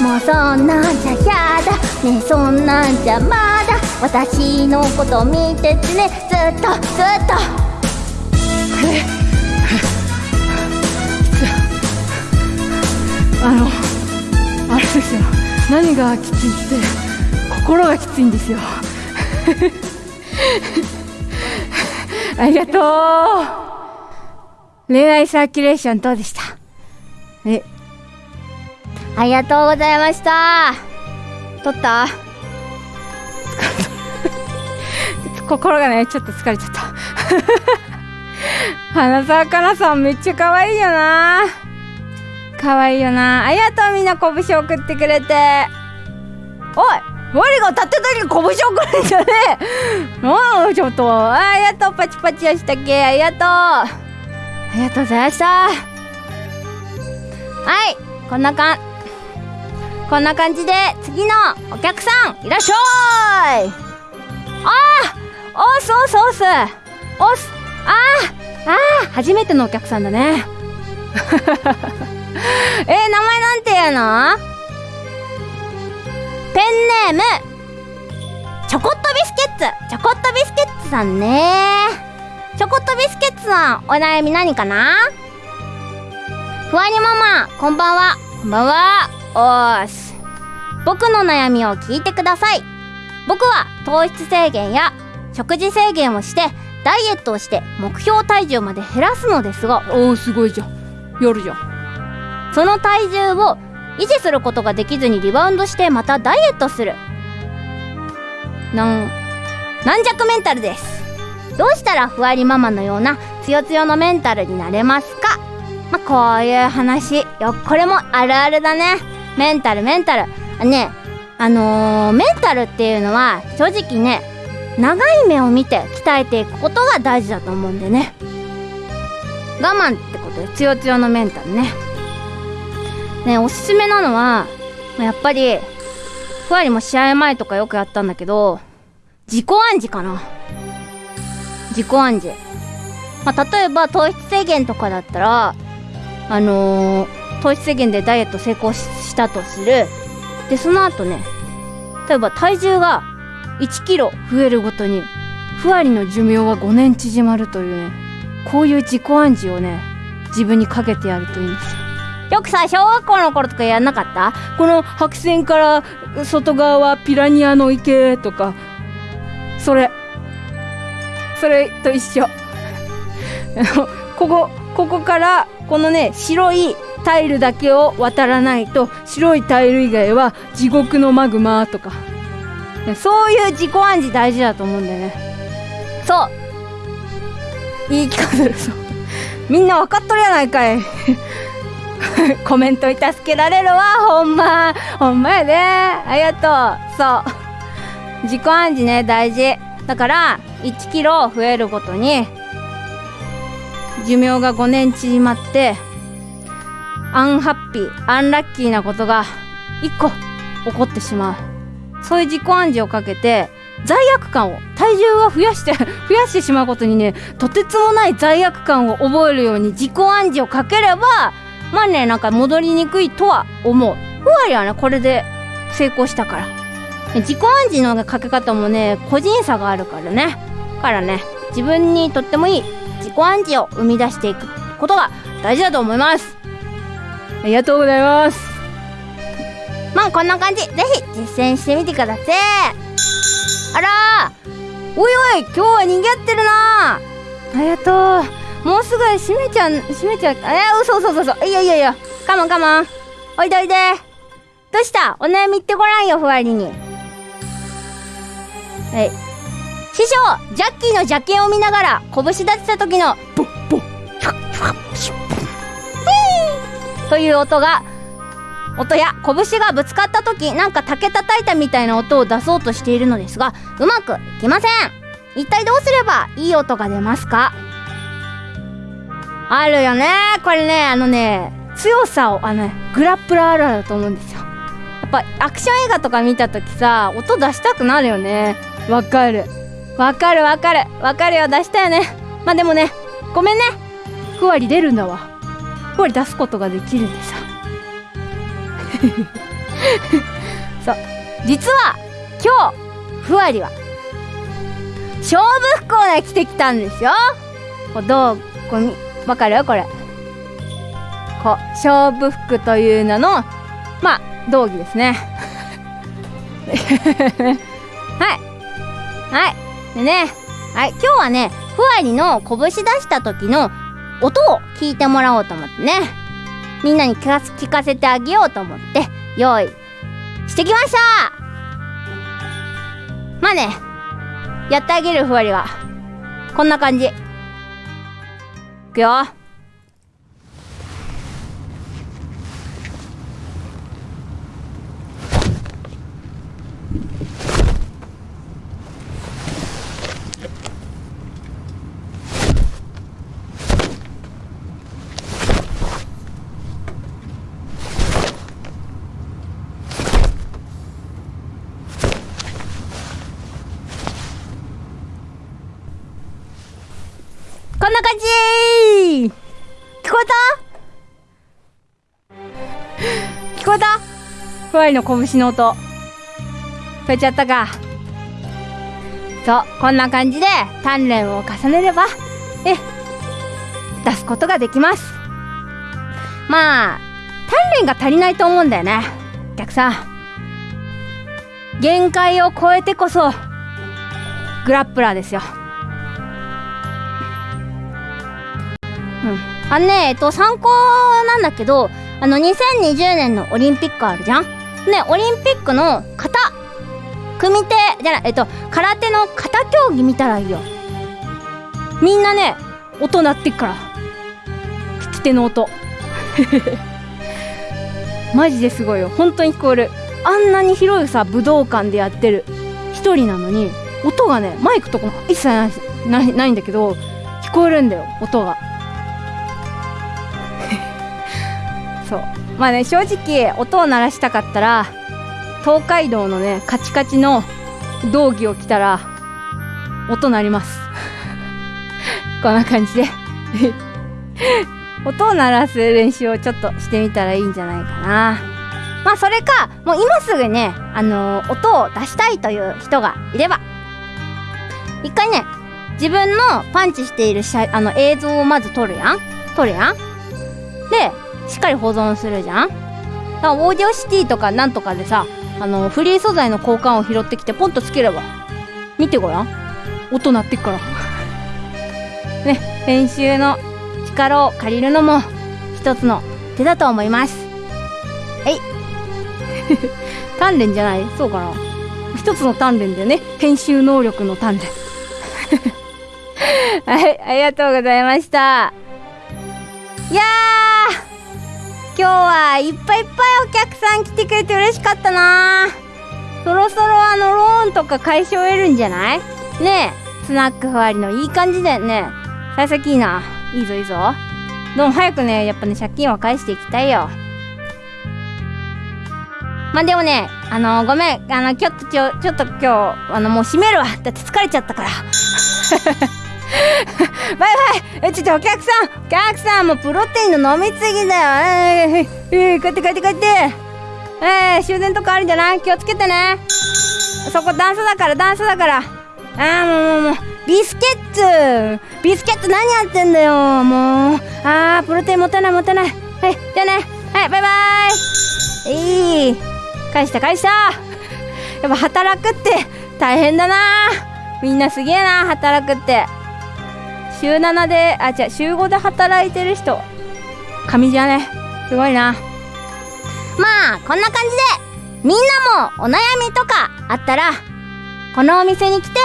もうそんなんじゃやだ。ねえそんなんじゃまだ。私のこと見ててね。ずっとずっと。あのあれですよ。何がきついって心がきついんですよ。ありがとう。恋愛サーキュレーションどうでした？えありがとうございました。取った？心がねちょっと疲れちゃった。花澤香菜さんめっちゃ可愛いよな。可愛いよな。ありがとうみんな拳送ってくれて。おい我が立ってたに拳送るんじゃねえ。もうちょっとありがとうパチパチやしたっけ。ありがと。うありがとうございました。はいこんなかん。こんな感じで次のお客さんいらっしゃい。あーおすおすおすおすあー初めてのお客さんだね。えー、名前なんていうの？ペンネーム。チョコットビスケッツ。チョコットビスケッツさんね。チョコットビスケッツさんお悩み何かな？ふわりママこんばんは。こんばんは。おーす僕の悩みを聞いてください。僕は糖質制限や食事制限をしてダイエットをして目標体重まで減らすのですがおおすごいじゃん。やるじゃん。その体重を維持することができずにリバウンドしてまたダイエットする。なん軟弱メンタルです。どうしたらふわりママのようなつよつよのメンタルになれますか？まあ、こういう話。よこれもあるあるだね。メンタルメンタル。ねあのー、メンタルっていうのは正直ね長い目を見て鍛えていくことが大事だと思うんでね。我慢ってことでつよつよのメンタルね。ねおすすめなのはやっぱりふわりも試合前とかよくやったんだけど自己暗示かな。自己暗示。まあ、例えば糖質制限とかだったらあのー、糖質制限でダイエット成功したとする。でその後ね例えば体重が1キロ増えるごとにふわりの寿命は5年縮まるというねこういう自己暗示をね自分にかけてやるといいんです。よよくさ小学校の頃とかやんなかった？この白線から外側はピラニアの池とかそれ。それと一緒。ここここからこのね白いタイルだけを渡らないと白いタイル以外は地獄のマグマとかそういう自己暗示大事だと思うんだよね。そう。言い聞かせるそうみんな分かっとるやないかい。コメントに助けられるわほんま。ほんまやで。ありがとう。そう。自己暗示ね大事。だから1キロ増えるごとに寿命が5年縮まってアンハッピーアンラッキーなことが1個起こってしまうそういう自己暗示をかけて罪悪感を体重が増やして 増やしてしまうことにねとてつもない罪悪感を覚えるように自己暗示をかければまあねなんか戻りにくいとは思う。ふわりはねこれで成功したから。自己暗示のかけ方もね個人差があるからね。からね自分にとってもいい自己暗示を生み出していくことが大事だと思います。ありがとうございます。まあこんな感じ。ぜひ実践してみてくださいあらおいおい今日は賑わってるなありがとう。もうすぐ閉めちゃう閉めちゃう。えー、嘘嘘嘘嘘。いやいやいやカモンカモン。おいでおいで。どうした？お悩み言ってごらんよふわりに。はい。師匠ジャッキーの邪剣を見ながら拳立てた時のボッボッという音が音や拳がぶつかった時なんか竹叩いたみたいな音を出そうとしているのですがうまくいきません。一体どうすればいい音が出ますか？あるよね。これねあのね強さをあのねグラップラーあるあるだと思うんですよ。やっぱアクション映画とか見た時さ音出したくなるよね。わかる。わかるわかる。わかるよ。出したよね。まあでもねごめんね。ふわり出るんだわ。ふわり出すことができるんでさ。そう。実は今日ふわりは勝負服をね着てきたんですよ。こうどうこれわかる？これ。こう勝負服という名のまあ道着ですね。はい。はい。でねはい。今日はねふわりの拳出した時の音を聞いてもらおうと思ってね。みんなに聞か聞かせてあげようと思って用意してきました。まあねやってあげるふわりはこんな感じ。いくよ。ふわりの拳の音。聞こえちゃったか。そうこんな感じで鍛錬を重ねればえ出すことができます。まあ鍛錬が足りないと思うんだよね。お客さん。限界を超えてこそグラップラーですよ。うん、あのね、えっと、参考なんだけど、あの、2020年のオリンピックあるじゃん。ね、オリンピックの型、組手、じゃない、えっと、空手の型競技見たらいいよ。みんなね、音鳴ってっから。引き手の音。マジですごいよ。本当に聞こえる。あんなに広いさ、武道館でやってる一人なのに、音がね、マイクとかも一切ないないんだけど、聞こえるんだよ、音が。そうまあね正直音を鳴らしたかったら東海道のねカチカチの道着を着たら音鳴ります。こんな感じで。音を鳴らす練習をちょっとしてみたらいいんじゃないかな。まあそれかもう今すぐねあのー音を出したいという人がいれば一回ね自分のパンチしている写あの映像をまず撮るやん。撮るやん。でしっかり保存するじゃん？だからオーディオシティとかなんとかでさあのフリー素材の交換を拾ってきてポンとつければ。見てごらん。音鳴ってっから。ね編集の力を借りるのも一つの手だと思います。はい。鍛錬じゃない？そうかな。一つの鍛錬だよね。編集能力の鍛錬。はいありがとうございました。いやー今日はいっぱいいっぱいお客さん来てくれて嬉しかったな。そろそろあのローンとか解消得るんじゃない？ねえスナックふわりのいい感じだよね。幸先いいな。いいぞいいぞ。どうも早くねやっぱね借金は返していきたいよ。まあでもねあのごめんあのちょっとちょちょっと今日あのもう閉めるわ。だって疲れちゃったから。バイバイ。えちょっとお客さん。お客さんもうプロテインの飲みすぎだよ。えー、えー、帰って帰って帰って。えー、終電とかあるんじゃない？気をつけてね。そこ段差だから段差だから。あーもうもうもう。ビスケッツ。ビスケッツ何やってんだよ。もう。あープロテイン持たない持たない。はいじゃあね。はいバイバイ。いい。返した返した。やっぱ働くって大変だな。みんなすげえな働くって。週7であ違う週5で働いてる人。神じゃね。すごいな。まあこんな感じでみんなもお悩みとかあったらこのお店に来て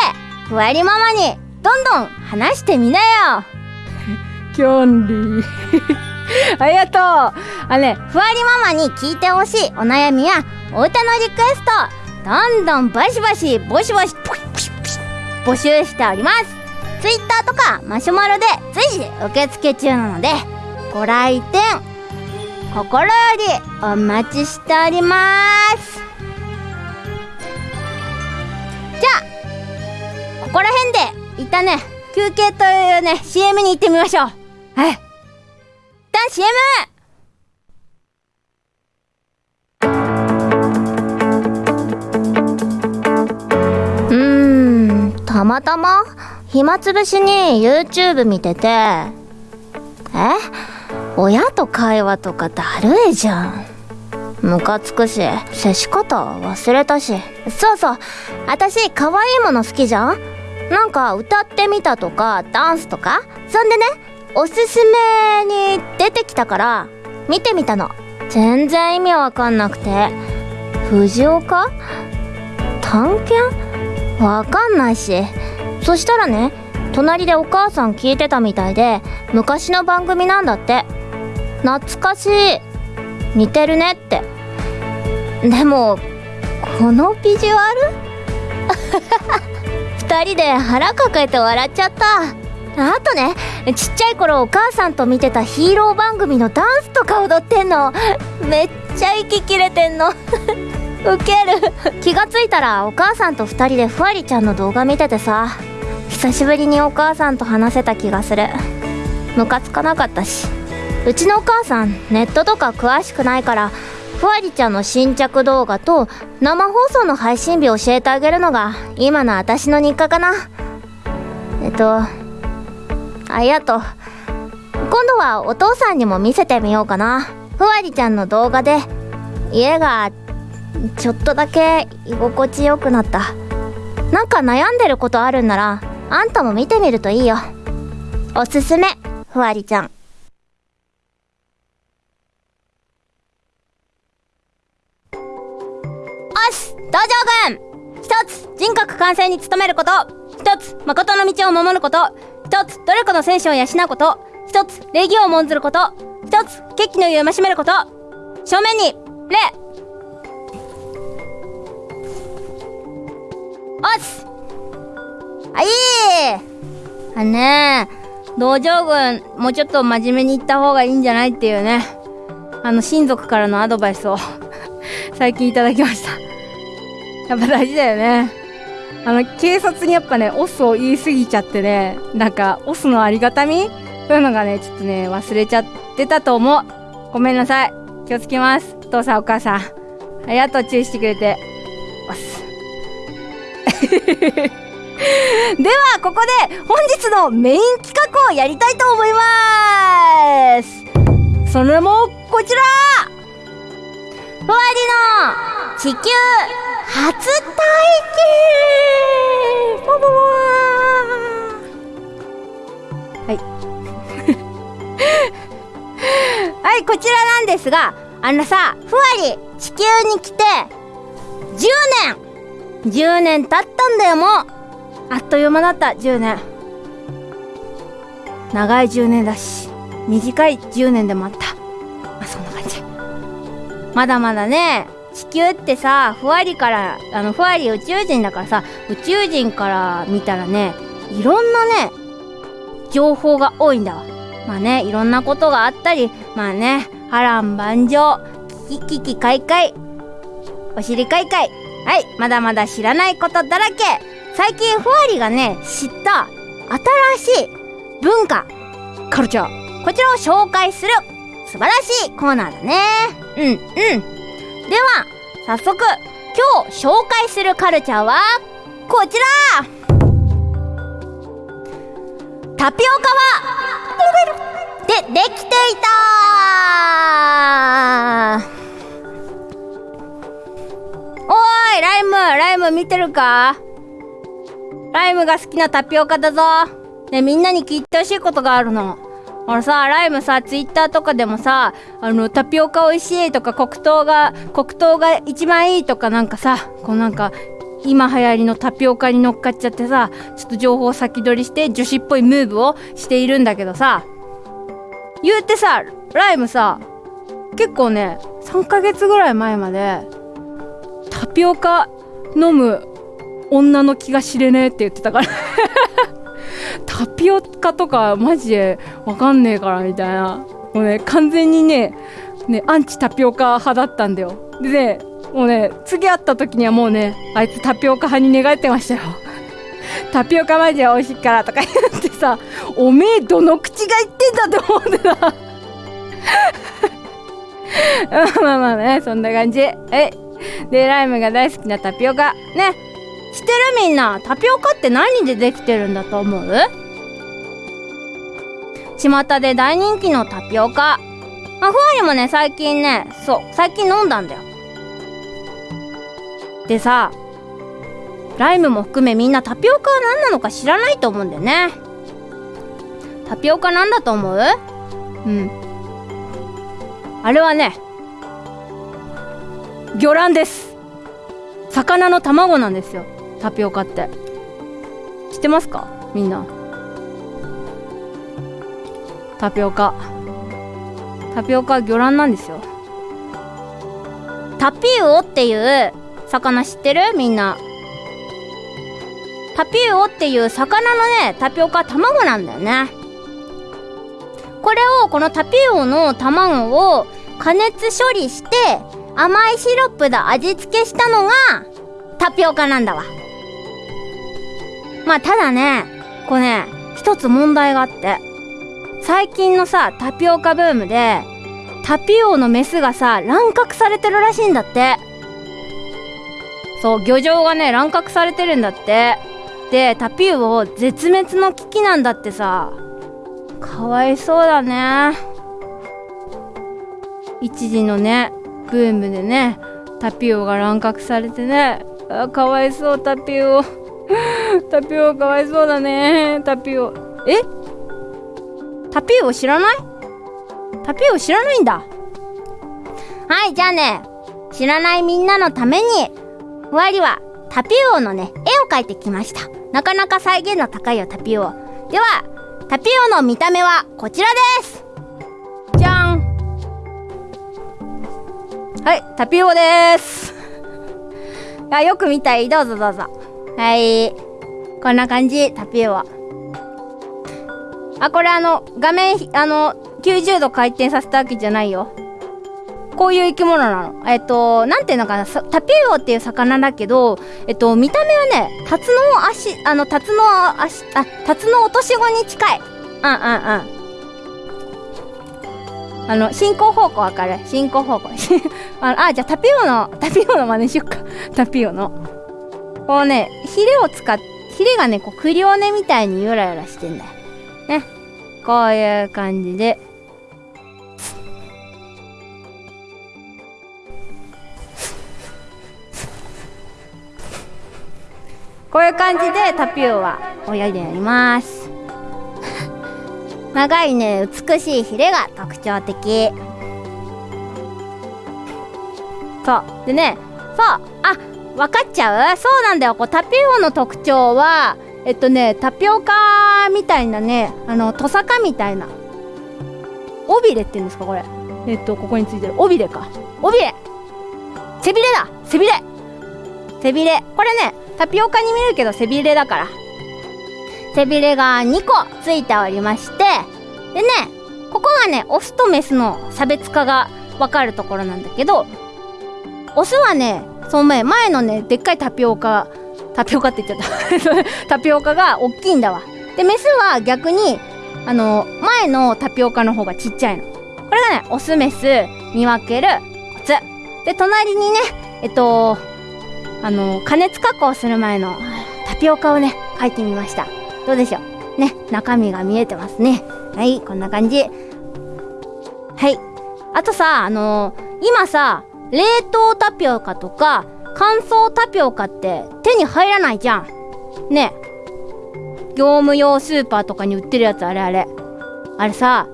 ふわりママにどんどん話してみなよ。キョンリー。ありがとう。あのねふわりママに聞いてほしいお悩みやお歌のリクエストどんどんバシバシボシボシポシポシ募集しております Twitter とかマシュマロで随時受付中なのでご来店心よりお待ちしております。じゃあここら辺で一旦ね休憩というね CM に行ってみましょう。はい一旦 CM! うんたまたま？暇つぶしに YouTube 見てて。え？親と会話とかだるいじゃん。ムカつくし接し方忘れたし。そうそう。私可愛いもの好きじゃん？なんか歌ってみたとかダンスとか？そんでねおすすめに出てきたから見てみたの。全然意味わかんなくて。藤岡？探検？わかんないし。そしたらね隣でお母さん聞いてたみたいで昔の番組なんだって。懐かしい。似てるねって。でもこのビジュアル？二人で腹抱えて笑っちゃった。あとねちっちゃい頃お母さんと見てたヒーロー番組のダンスとか踊ってんの。めっちゃ息切れてんの。ウケる。気がついたらお母さんと2人でふわりちゃんの動画見ててさ。久しぶりにお母さんと話せた気がする。ムカつかなかったし。うちのお母さんネットとか詳しくないからふわりちゃんの新着動画と生放送の配信日教えてあげるのが今の私の日課かな。えっとありがと。う今度はお父さんにも見せてみようかな。ふわりちゃんの動画で家がちょっとだけ居心地よくなった。なんか悩んでることあるんならあんたも見てみるといいよ。おすすめふわりちゃん。おし道場軍。一つ人格完成に努めること。一つ誠の道を守ること。一つ努力の戦士を養うこと。一つ礼儀を重んずること。一つ決起の湯をしめること。正面に礼。おし。あい。いあねえ道場軍もうちょっと真面目に言った方がいいんじゃないっていうね。あの親族からのアドバイスを 最近いただきました。やっぱ大事だよね。あの警察にやっぱねオスを言い過ぎちゃってねなんかオスのありがたみ？そういうのがねちょっとね忘れちゃってたと思う。ごめんなさい。気をつけます。お父さんお母さん。ありがとう。注意してくれて。ではここで本日のメイン企画をやりたいと思います。それもこちら。ふわりの地球初体験。ボボボはい。はいこちらなんですがあのさふわり地球に来て10年。10年経ったんだよもう。あっという間だった10年長い10年だし短い10年でもあった。まあそんな感じ。まだまだね地球ってさふわりからあのふわり宇宙人だからさ宇宙人から見たらねいろんなね情報が多いんだわ。まあねいろんなことがあったりまあね波乱万丈キキキカイカイお尻カイカイはいまだまだ知らないことだらけ。最近ふわりがね知った新しい文化。カルチャー。こちらを紹介する素晴らしいコーナーだね。うんうん。では早速今日紹介するカルチャーはこちら。タピオカはでできていた。おーいライムライム見てるか？ライムが好きなタピオカだぞ。ねみんなに聞いてほしいことがあるの。あのさライムさツイッターとかでもさあのタピオカ美味しいとか黒糖が黒糖が一番いいとかなんかさこうなんか今流行りのタピオカに乗っかっちゃってさちょっと情報先取りして女子っぽいムーブをしているんだけどさ。言うてさライムさ結構ね3ヶ月ぐらい前までタピオカ飲む女の気が知れねえって言ってたから。タピオカとかマジでわかんねえからみたいな。もうね完全にねねアンチタピオカ派だったんだよ。でねもうね次会った時にはもうねあいつタピオカ派に寝返ってましたよ。タピオカマジで美味しいからとか言ってさおめえどの口が言ってんだって思ってた。まあまあねそんな感じ。はいでライムが大好きなタピオカ。ね。知ってるみんな。タピオカって何でできてるんだと思う？巷で大人気のタピオカ。まあふわりもね最近ねそう最近飲んだんだよ。でさライムも含めみんなタピオカは何なのか知らないと思うんだよね。タピオカなんだと思う？うん。あれはね魚卵です。魚の卵なんですよ。タピオカって。知ってますか？みんな。タピオカ。タピオカ魚卵なんですよ。タピウオっていう魚知ってる？みんな。タピウオっていう魚のねタピオカ卵なんだよね。これをこのタピウオの卵を加熱処理して甘いシロップで味付けしたのがタピオカなんだわ。まあただねこれね一つ問題があって。最近のさタピオカブームでタピオのメスがさ乱獲されてるらしいんだって。そう漁場がね乱獲されてるんだって。でタピオ絶滅の危機なんだってさ。かわいそうだね。一時のねブームでねタピオが乱獲されてねあかわいそうタピオ。タピオかわいそうだね。タピオ。え？タピオ知らない？タピオ知らないんだ。はいじゃあね知らないみんなのためにふわりはタピオのね絵を描いてきました。なかなか再現の高いよタピオ。ではタピオの見た目はこちらです。はいタピオです。あよく見たい。どうぞどうぞ。はい。こんな感じタピオは。あこれあの画面あの90度回転させたわけじゃないよ。こういう生き物なの。えっとなんていうのかな。タピオっていう魚だけどえっと見た目はねタツノ足あのタツノ足あタツノ落とし子に近い。うんうんうん。あの進行方向わかる？進行方向。ああじゃあタピオのタピオの真似しよっか。タピオの。こうねヒレを使っヒレがねこうクリオネみたいにゆらゆらしてんだよ。ね。こういう感じで。こういう感じでタピオは泳いでやります。長いね美しいヒレが特徴的。そう。でねそう。あ分かっちゃう？そうなんだよ。こうタピオの特徴はえっとねタピオカみたいなねあのトサカみたいな。尾びれって言うんですかこれ。えっとここについてる。尾びれか。尾びれ。背びれだ。背びれ。背びれ。これねタピオカに見えるけど背びれだから。背びれが2個ついておりましてでねここがねオスとメスの差別化が分かるところなんだけどオスはねその前前のねでっかいタピオカタピオカって言っちゃった。タピオカが大きいんだわ。でメスは逆にあの前のタピオカの方がちっちゃいの。これがねオスメス見分けるコツ。で隣にねえっとあの加熱加工する前のタピオカをね書いてみました。どうでしょう。ね中身が見えてますね。はいこんな感じ。はい。あとさあの今さ冷凍タピオカとか乾燥タピオカって手に入らないじゃん。ね。業務用スーパーとかに売ってるやつあれあれ。あれさ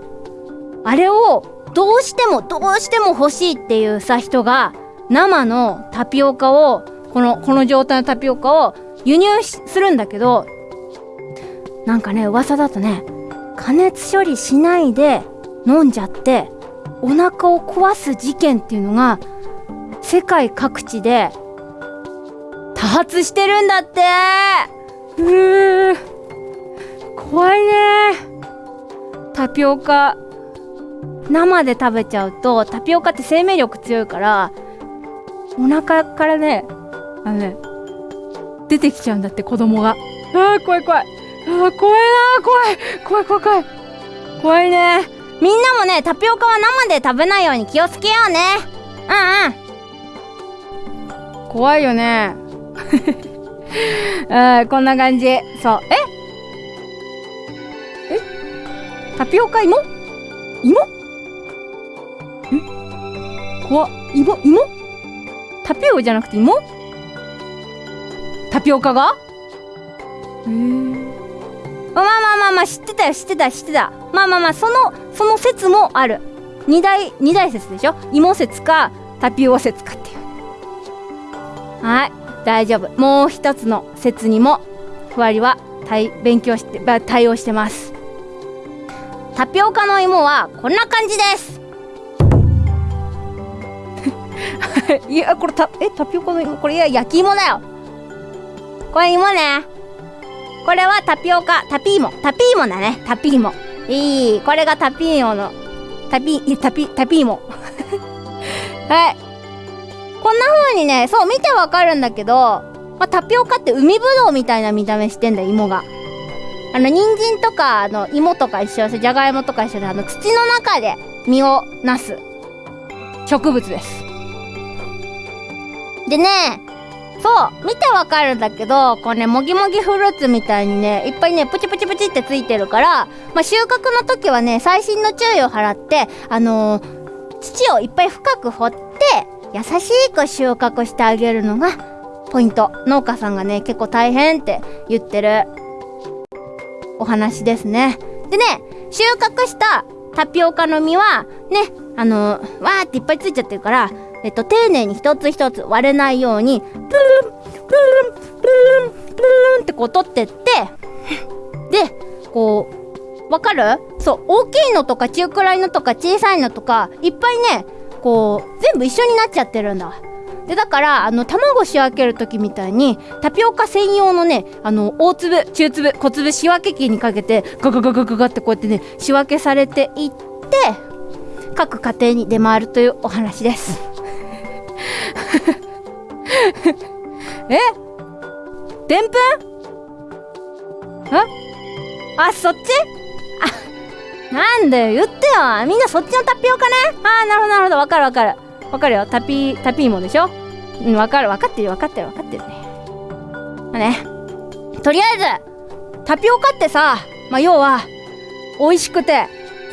あれをどうしてもどうしても欲しいっていうさ人が生のタピオカをこのこの状態のタピオカを輸入するんだけどなんかね噂だとね加熱処理しないで飲んじゃってお腹を壊す事件っていうのが世界各地で多発してるんだって。うー怖いね。タピオカ生で食べちゃうとタピオカって生命力強いからお腹からねあのね出てきちゃうんだって子供が。あー怖い怖いあ怖いな怖い。怖い怖い怖い。怖いね。みんなもねタピオカは生で食べないように気をつけようね。うんうん。怖いよね。うんこんな感じ。そう。え？え？タピオカ芋？芋？ん怖芋？芋？タピオじゃなくて芋？タピオカが？へえまあまあまあまあ知ってたよ知ってた知ってた。まあまあまあそのその説もある。二大二大説でしょ？芋説かタピオ説かっていう。はい大丈夫。もう一つの説にもふわりは対勉強して対応してます。タピオカの芋はこんな感じです。いやこれたえタピオカの芋？これいや焼き芋だよ。これ芋ね。これはタピオカタピーモ。タピーモだね。タピーモ。いい。これがタピーモの。タピタピタピーモ。はい。こんな風にねそう見てわかるんだけど、まあ、タピオカって海ぶどうみたいな見た目してんだよ芋が。あの人参とかあの芋とか一緒でじゃがいもとか一緒であの土の中で実をなす植物です。でねそう見てわかるんだけどこうねもぎもぎフルーツみたいにねいっぱいねプチプチプチってついてるから、まあ、収穫の時はね細心の注意を払ってあのー土をいっぱい深く掘って優しく収穫してあげるのがポイント。農家さんがね結構大変って言ってるお話ですね。でね収穫したタピオカの実はねあのーわーっていっぱいついちゃってるからえっと丁寧に一つ一つ割れないようにプルンプルンプルンプルンってこう取ってってでこうわかる？そう大きいのとか中くらいのとか小さいのとかいっぱいねこう全部一緒になっちゃってるんだ。でだからあの卵仕分ける時みたいにタピオカ専用のねあの大粒中粒小粒仕分け器にかけてガガガガガガってこうやってね仕分けされていって各家庭に出回るというお話です。え？でんぷん？あ？そっち？あなんだよ。言ってよ。みんなそっちのタピオカね。あーなるほどなるほど。わかるわかる。わかるよ。タピタピーモでしょ？うんわかる。わかってるわかってるわかってるね。まあね。とりあえずタピオカってさまあ要は美味しくて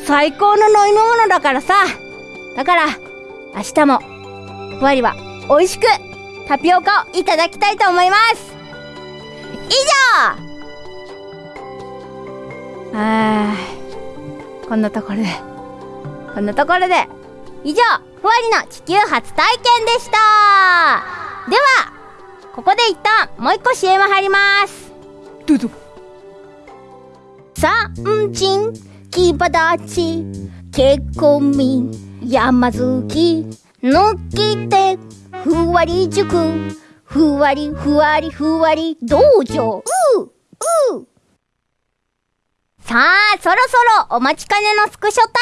最高の飲み物だからさ。だから明日もふわりは美味しくタピオカをいただきたいと思います。以上。あーこんなところで。こんなところで。以上ふわりの地球初体験でした。ではここで一旦もう一個 CM 入ります。どうぞ。さんちんきばだちけこみ山好きのきてふわり塾ふわりふわりふわり道場う？う。さあそろそろお待ちかねのスクショタ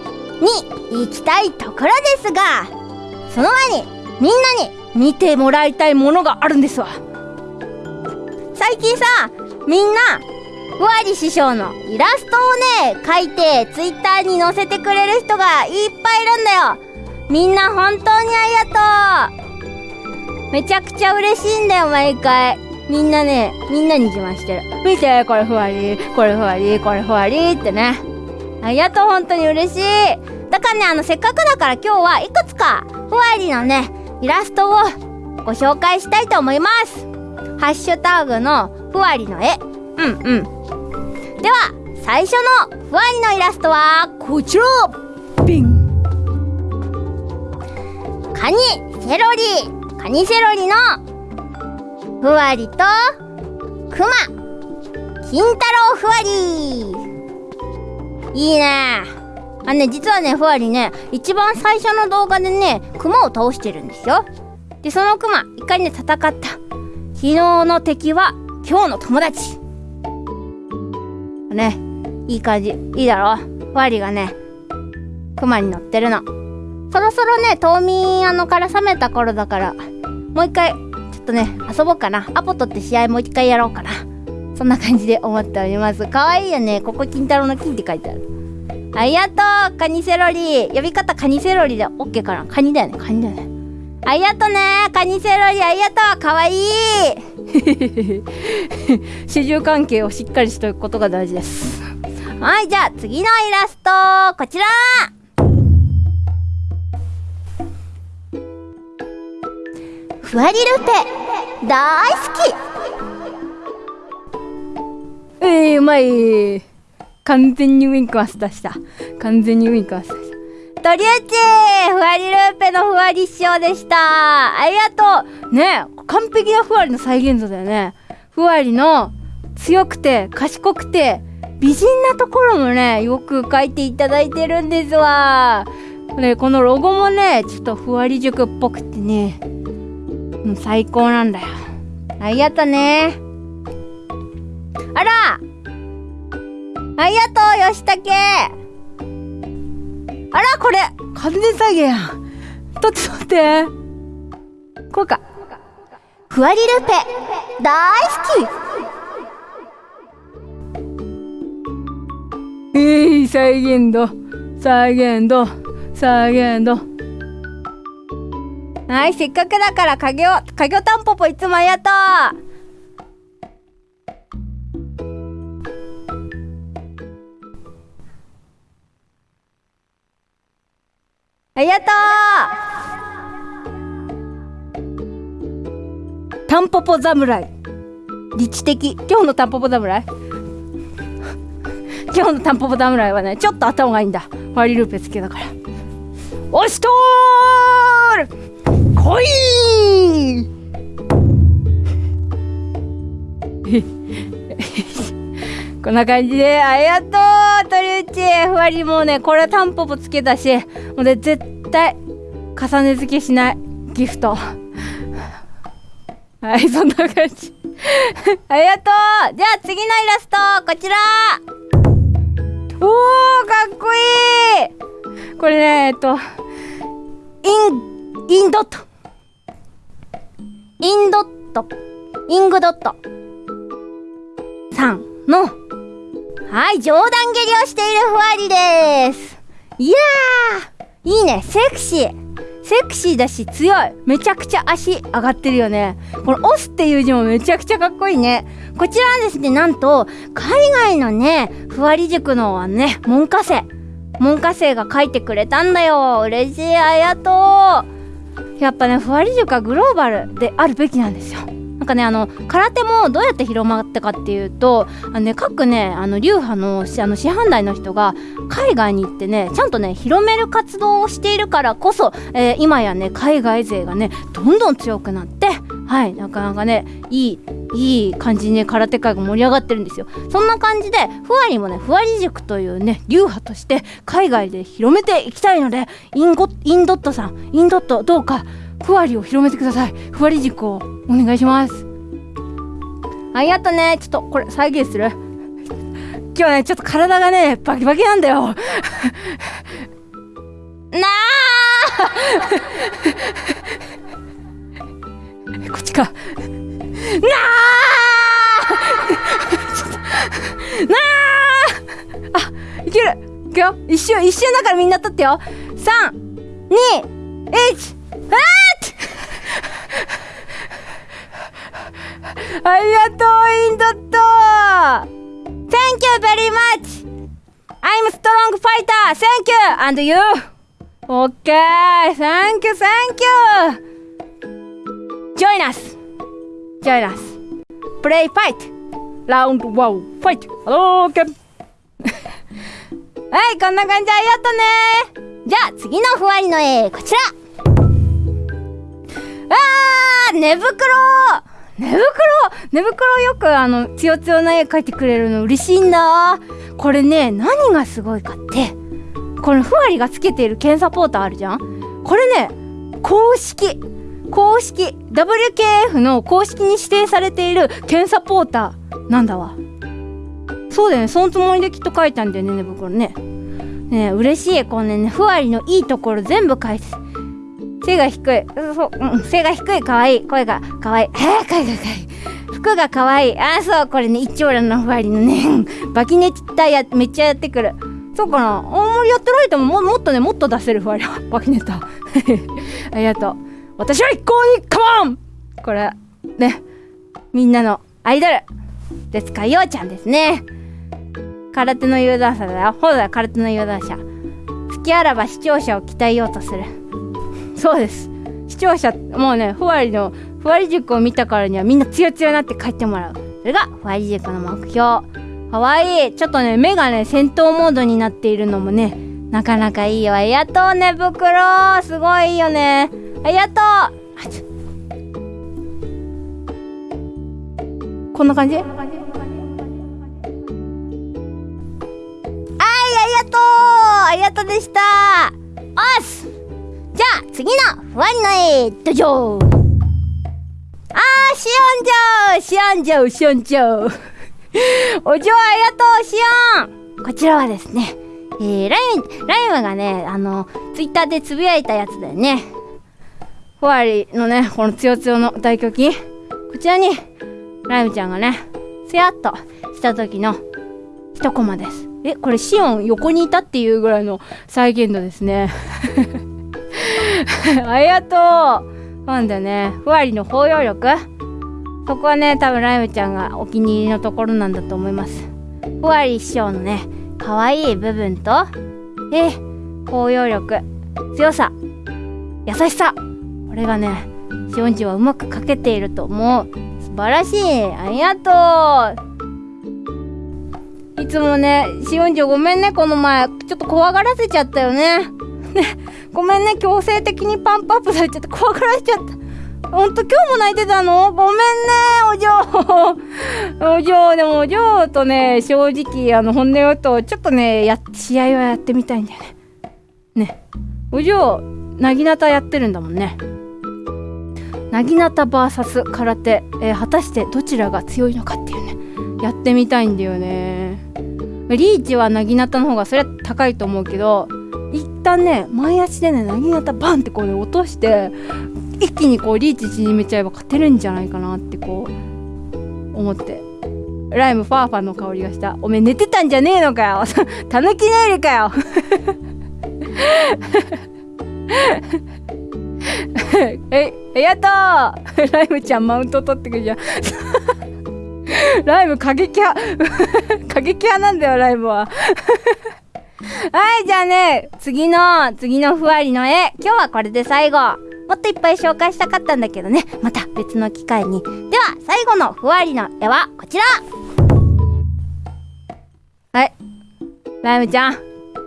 イムに行きたいところですがその前にみんなに見てもらいたいものがあるんですわ。最近さみんなふわり師匠のイラストをね描いてツイッターに載せてくれる人がいっぱいいるんだよ。みんな本当にありがとう。めちゃくちゃ嬉しいんだよ毎回。みんなねみんなに自慢してる。見てこれふわりこれふわりこれふわりってね。ありがとう本当に嬉しい。だからねあのせっかくだから今日はいくつかふわりのねイラストをご紹介したいと思います。ハッシュタグのふわりの絵。うんうんでは最初のふわりのイラストはこちら。ピン。カニセロリ。カニセロリのふわりとクマ。金太郎ふわりいいね。あね実はねふわりね一番最初の動画でねクマを倒してるんですよ。でそのクマ一回ね戦った。昨日の敵は今日の友達ね。いい感じ。いいだろ？ふわりがねクマに乗ってるの。そろそろね冬眠あのから冷めた頃だからもう一回ちょっとね遊ぼうかな。アポ取って試合もう一回やろうかな。そんな感じで思っております。かわいいよね。ここ金太郎の金って書いてある。ありがとうカニセロリ。呼び方カニセロリで OK かな。カニだよね。カニだよね。ありがとうねカニセロリ。ありがとうかわいい。主従関係をしっかりしておくことが大事です。はいじゃあ次のイラストこちら。ふわりルペ大好き。えー、うまい。完全にウィンクマス出した。完全にウィンクマス出した。とりあえずふわりルーペのふわり師匠でした。ありがとう。ね完璧なふわりの再現度だよね。ふわりの強くて賢くて美人なところもねよく書いていただいてるんですわ。ねこのロゴもねちょっとふわり塾っぽくてねもう最高なんだよ。ありがとうね。あらありがとう吉武あらこれ。完全再現やん。撮って撮って。こうか。ふわりルペ。大好えー、再現度。再現度。再現度。はいせっかくだから影を影をタンポポいつもありがとうありがとう。タンポポ侍。理知的。今日のタンポポ侍。今日のタンポポ侍はねちょっと頭がいいんだ。ワリルーペつけだから。押しとーる来い。こんな感じでありがとう鳥内ふわりもうねこれはタンポポつけたしもうね絶対重ね付けしない。ギフト。はいそんな感じ。ありがとう。じゃあ次のイラストこちら。おーかっこいい。これねえっとインインドット。インドット。イングドット。さんのはい上段蹴りをしているふわりです。いやーいいね。セクシー。セクシーだし強い。めちゃくちゃ足上がってるよね。この「押忍」っていう字もめちゃくちゃかっこいいね。こちらはですねなんと海外のねふわり塾のね門下生。門下生が書いてくれたんだよ。嬉しい。ありがとう。やっぱねふわり塾はグローバルであるべきなんですよ。なんかねあの空手もどうやって広まったかっていうとあの、ね、各ねあの流派のあの師範代の人が海外に行ってねちゃんとね広める活動をしているからこそ、えー、今やね海外勢がねどんどん強くなってはいなかなかねいいいい感じにね空手界が盛り上がってるんですよ。そんな感じでふわりもねふわり塾というね流派として海外で広めていきたいのでインゴインドットさんインドットどうかふわりを広めてください。ふわり塾をお願いします。ありがとね。ちょっとこれ再現する。今日ねちょっと体がねバキバキなんだよ。なあ。こっちか。なあ。なあ。あいける。いくよ。一瞬一瞬だからみんな撮ってよ。3 2 1あありがとうインドット Thank you very much I'm strong fighter Thank you and you Okay Thank you Thank you Join us Join us Play fight Round one fight Okay はいこんな感じありがとねじゃあ次のふわりの絵こちらあー寝袋。寝袋。寝袋よくあのつよつよな絵描いてくれるの嬉しいんだこれね何がすごいかって。このふわりがつけている剣サポーターあるじゃん。これね公式。公式。WKF の公式に指定されている剣サポーターなんだわ。そうだよね。そのつもりできっと書いたんだよね寝袋ね。ね嬉しい。このねふわりのいいところ全部書いて背が低い。そう、うん、背が低い、かわいい。声がかわいい。えー、かわいい、かわい。服がかわいい。あ、そう、これね、一丁羅のふわりのね、バキネタや、めっちゃやってくる。そうかなあんまりやってないともももっとね、もっと出せるふわりは。バキネタ。ありがとう。私は一向にカモンこれねみんなのアイドルですかようちゃんですね空手の有段者だよほら空手の有段者好きあらば視聴者を鍛えようとするそうです。視聴者もうねふわりのふわり塾を見たからにはみんなツヤツヤになって帰ってもらう。それがふわり塾の目標。かわいいちょっとね目がね戦闘モードになっているのもねなかなかいいよ。ありがとうね袋。すごいいいよね。ありがとう。あちこんな感じ？はいありがとう。ありがとうでした。おっす。じゃあ次のふわりの絵どじょーあーしおんじょうしおんじょうしおんじょうお嬢ありがとうしおんこちらはですねえー、ライムライムがねあのツイッターでつぶやいたやつだよね。ふわりのねこのつよつよの大胸筋。こちらにライムちゃんがねすやっとした時の一コマです。えこれシオン横にいたっていうぐらいの再現度ですね。ありがとう。なんだねふわりの包容力？そこはね多分ライムちゃんがお気に入りのところなんだと思います。ふわり師匠のね可愛い部分とえ包容力強さ優しさこれがねシオンジはうまく描けていると思う。素晴らしい。ありがとう。いつもねシオンジごめんねこの前。ちょっと怖がらせちゃったよね。ね。ごめんね。強制的にパンプアップされちゃって怖がらせちゃった。ほんと今日も泣いてたの？ごめんね。お嬢。お嬢。でもお嬢とね正直あの本音を言うとちょっとねや試合はやってみたいんだよね。ね。お嬢なぎなたやってるんだもんね。なぎなた VS 空手、えー果たしてどちらが強いのかっていうね。やってみたいんだよね。リーチはなぎなたの方がそれは高いと思うけど旦ね前足でねなぎなたバンってこうね落として一気にこうリーチ縮めちゃえば勝てるんじゃないかなってこう思って。ライムファーファの香りがした。おめえ寝てたんじゃねえのかよ。たぬき寝入りかよ。えありがとうライムちゃんマウント取ってくるじゃん。ライム過激派。過激派なんだよライムは。はいじゃあね次の次のふわりの絵。今日はこれで最後。もっといっぱい紹介したかったんだけどね。また別の機会に。では最後のふわりの絵はこちら。はい。ライムちゃん。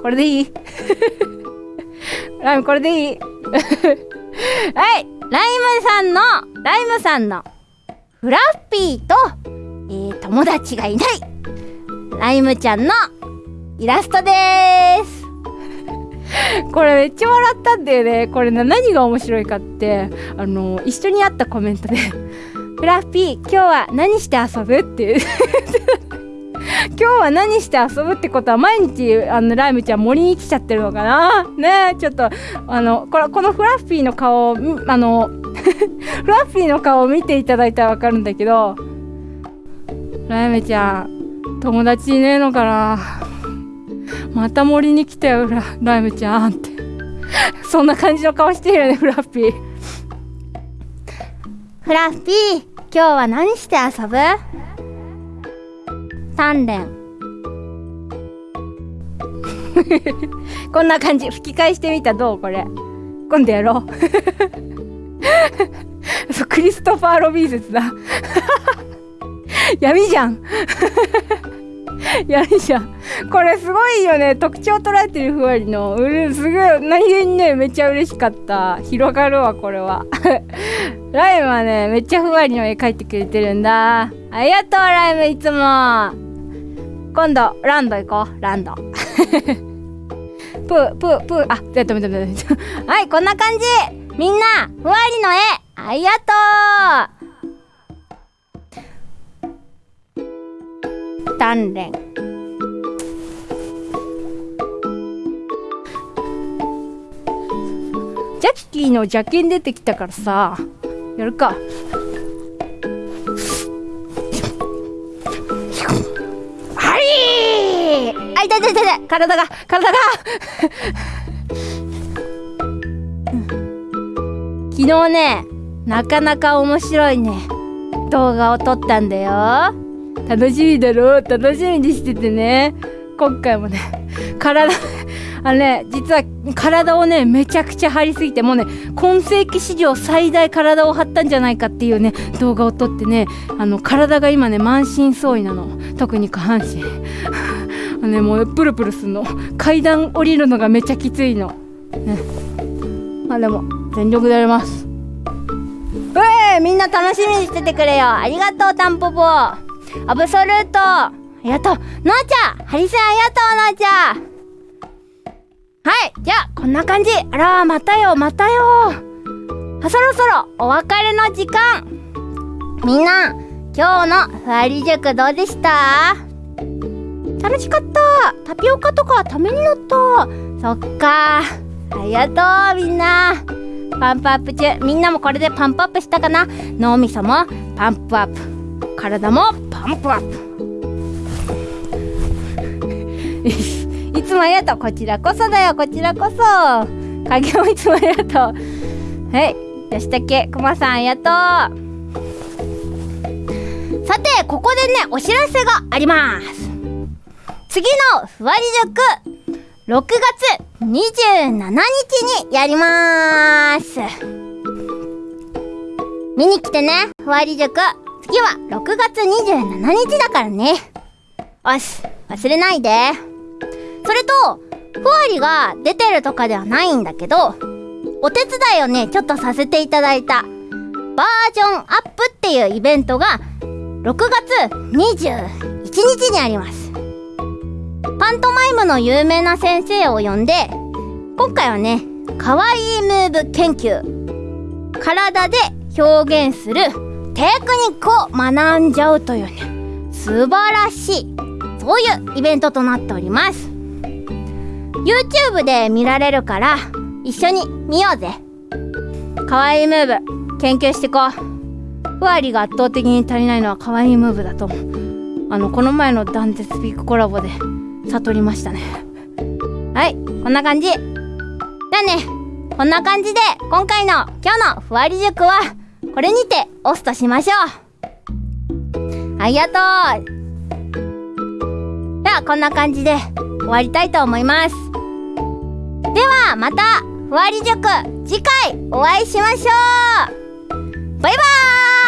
これでいい？ライムこれでいい？はい。ライムさんのライムさんのフラッピーと、えー友達がいない。ライムちゃんのイラストです。これめっちゃ笑ったんだよね。これな何が面白いかって。あの一緒にあったコメントで「フラッピー今日は何して遊ぶ?」っていう。今日は何して遊ぶってことは毎日あのライムちゃん森に来ちゃってるのかな。ねえちょっとあのこれこのフラッフィーの顔をあの フラッフィーの顔を見ていただいたらわかるんだけどライムちゃん友達いねえのかな。また森に来たよラライムちゃんって。そんな感じの顔してるよねフラッピー。フラッピー今日は何して遊ぶ？鍛錬 こんな感じ。吹き返してみたどう？これ。今度やろう。そうクリストファー・ロビン説だ。闇じゃん 闇じゃん。これすごいよね。特徴捉えてるふわりの。うるすごい。何気にねめっちゃ嬉しかった。広がるわこれは。ライムはねめっちゃふわりの絵描いてくれてるんだ。ありがとうライムいつも。今度ランド行こう。ランド。プープープー。あやっためためたはいこんな感じ。みんなふわりの絵ありがとう。鍛錬ジャッキーの邪剣出てきたからさ。やるか。はい。あ痛い痛い痛い痛い体が体が。昨日ねなかなか面白いね動画を撮ったんだよ楽しみだろ？う楽しみにしててね。今回もね体あのね実は体をねめちゃくちゃ張りすぎてもうね今世紀史上最大体を張ったんじゃないかっていうね動画を撮ってねあの体が今ね満身創痍なの。特に下半身。あのねもうプルプルすんの。階段降りるのがめちゃきついの。ね。まあでも全力でやります。うえみんな楽しみにしててくれよ。ありがとうタンポポ。アブソルート。ありがとうのーちゃん。ハリセンありがとうのーちゃん。はいじゃあこんな感じ。あらまたよまたよ。あそろそろお別れの時間。みんな今日のふわり塾どうでした？楽しかった。タピオカとかためになった。そっか。ありがとうみんな。パンプアップ中。みんなもこれでパンプアップしたかな？脳みそもパンプアップ。体もパンプアップ。いつもありがとう。こちらこそだよ。こちらこそ。影もいつもありがとう。はい。吉武くまさんありがとう。さてここでねお知らせがあります。次のふわり塾。6月27日にやります。見に来てねふわり塾。次は6月27日だからね。よし忘れないで。それとふわりが出てるとかではないんだけどお手伝いをねちょっとさせていただいた。バージョンアップっていうイベントが6月21日にあります。パントマイムの有名な先生を呼んで今回はねかわいいムーブ研究。体で表現するテクニックを学んじゃうというね素晴らしいそういうイベントとなっております。YouTube で見られるから一緒に見ようぜ。かわいいムーブ研究してこう。ふわりが圧倒的に足りないのはかわいいムーブだと思う。あのこの前のダンテスピークコラボで悟りましたね。はいこんな感じ。じゃあね。こんな感じで今回の今日のふわり塾はこれにてオスとしましょう。ありがとう。ではこんな感じで終わりたいと思います。ではまたふわり塾次回お会いしましょう。バイバーイ。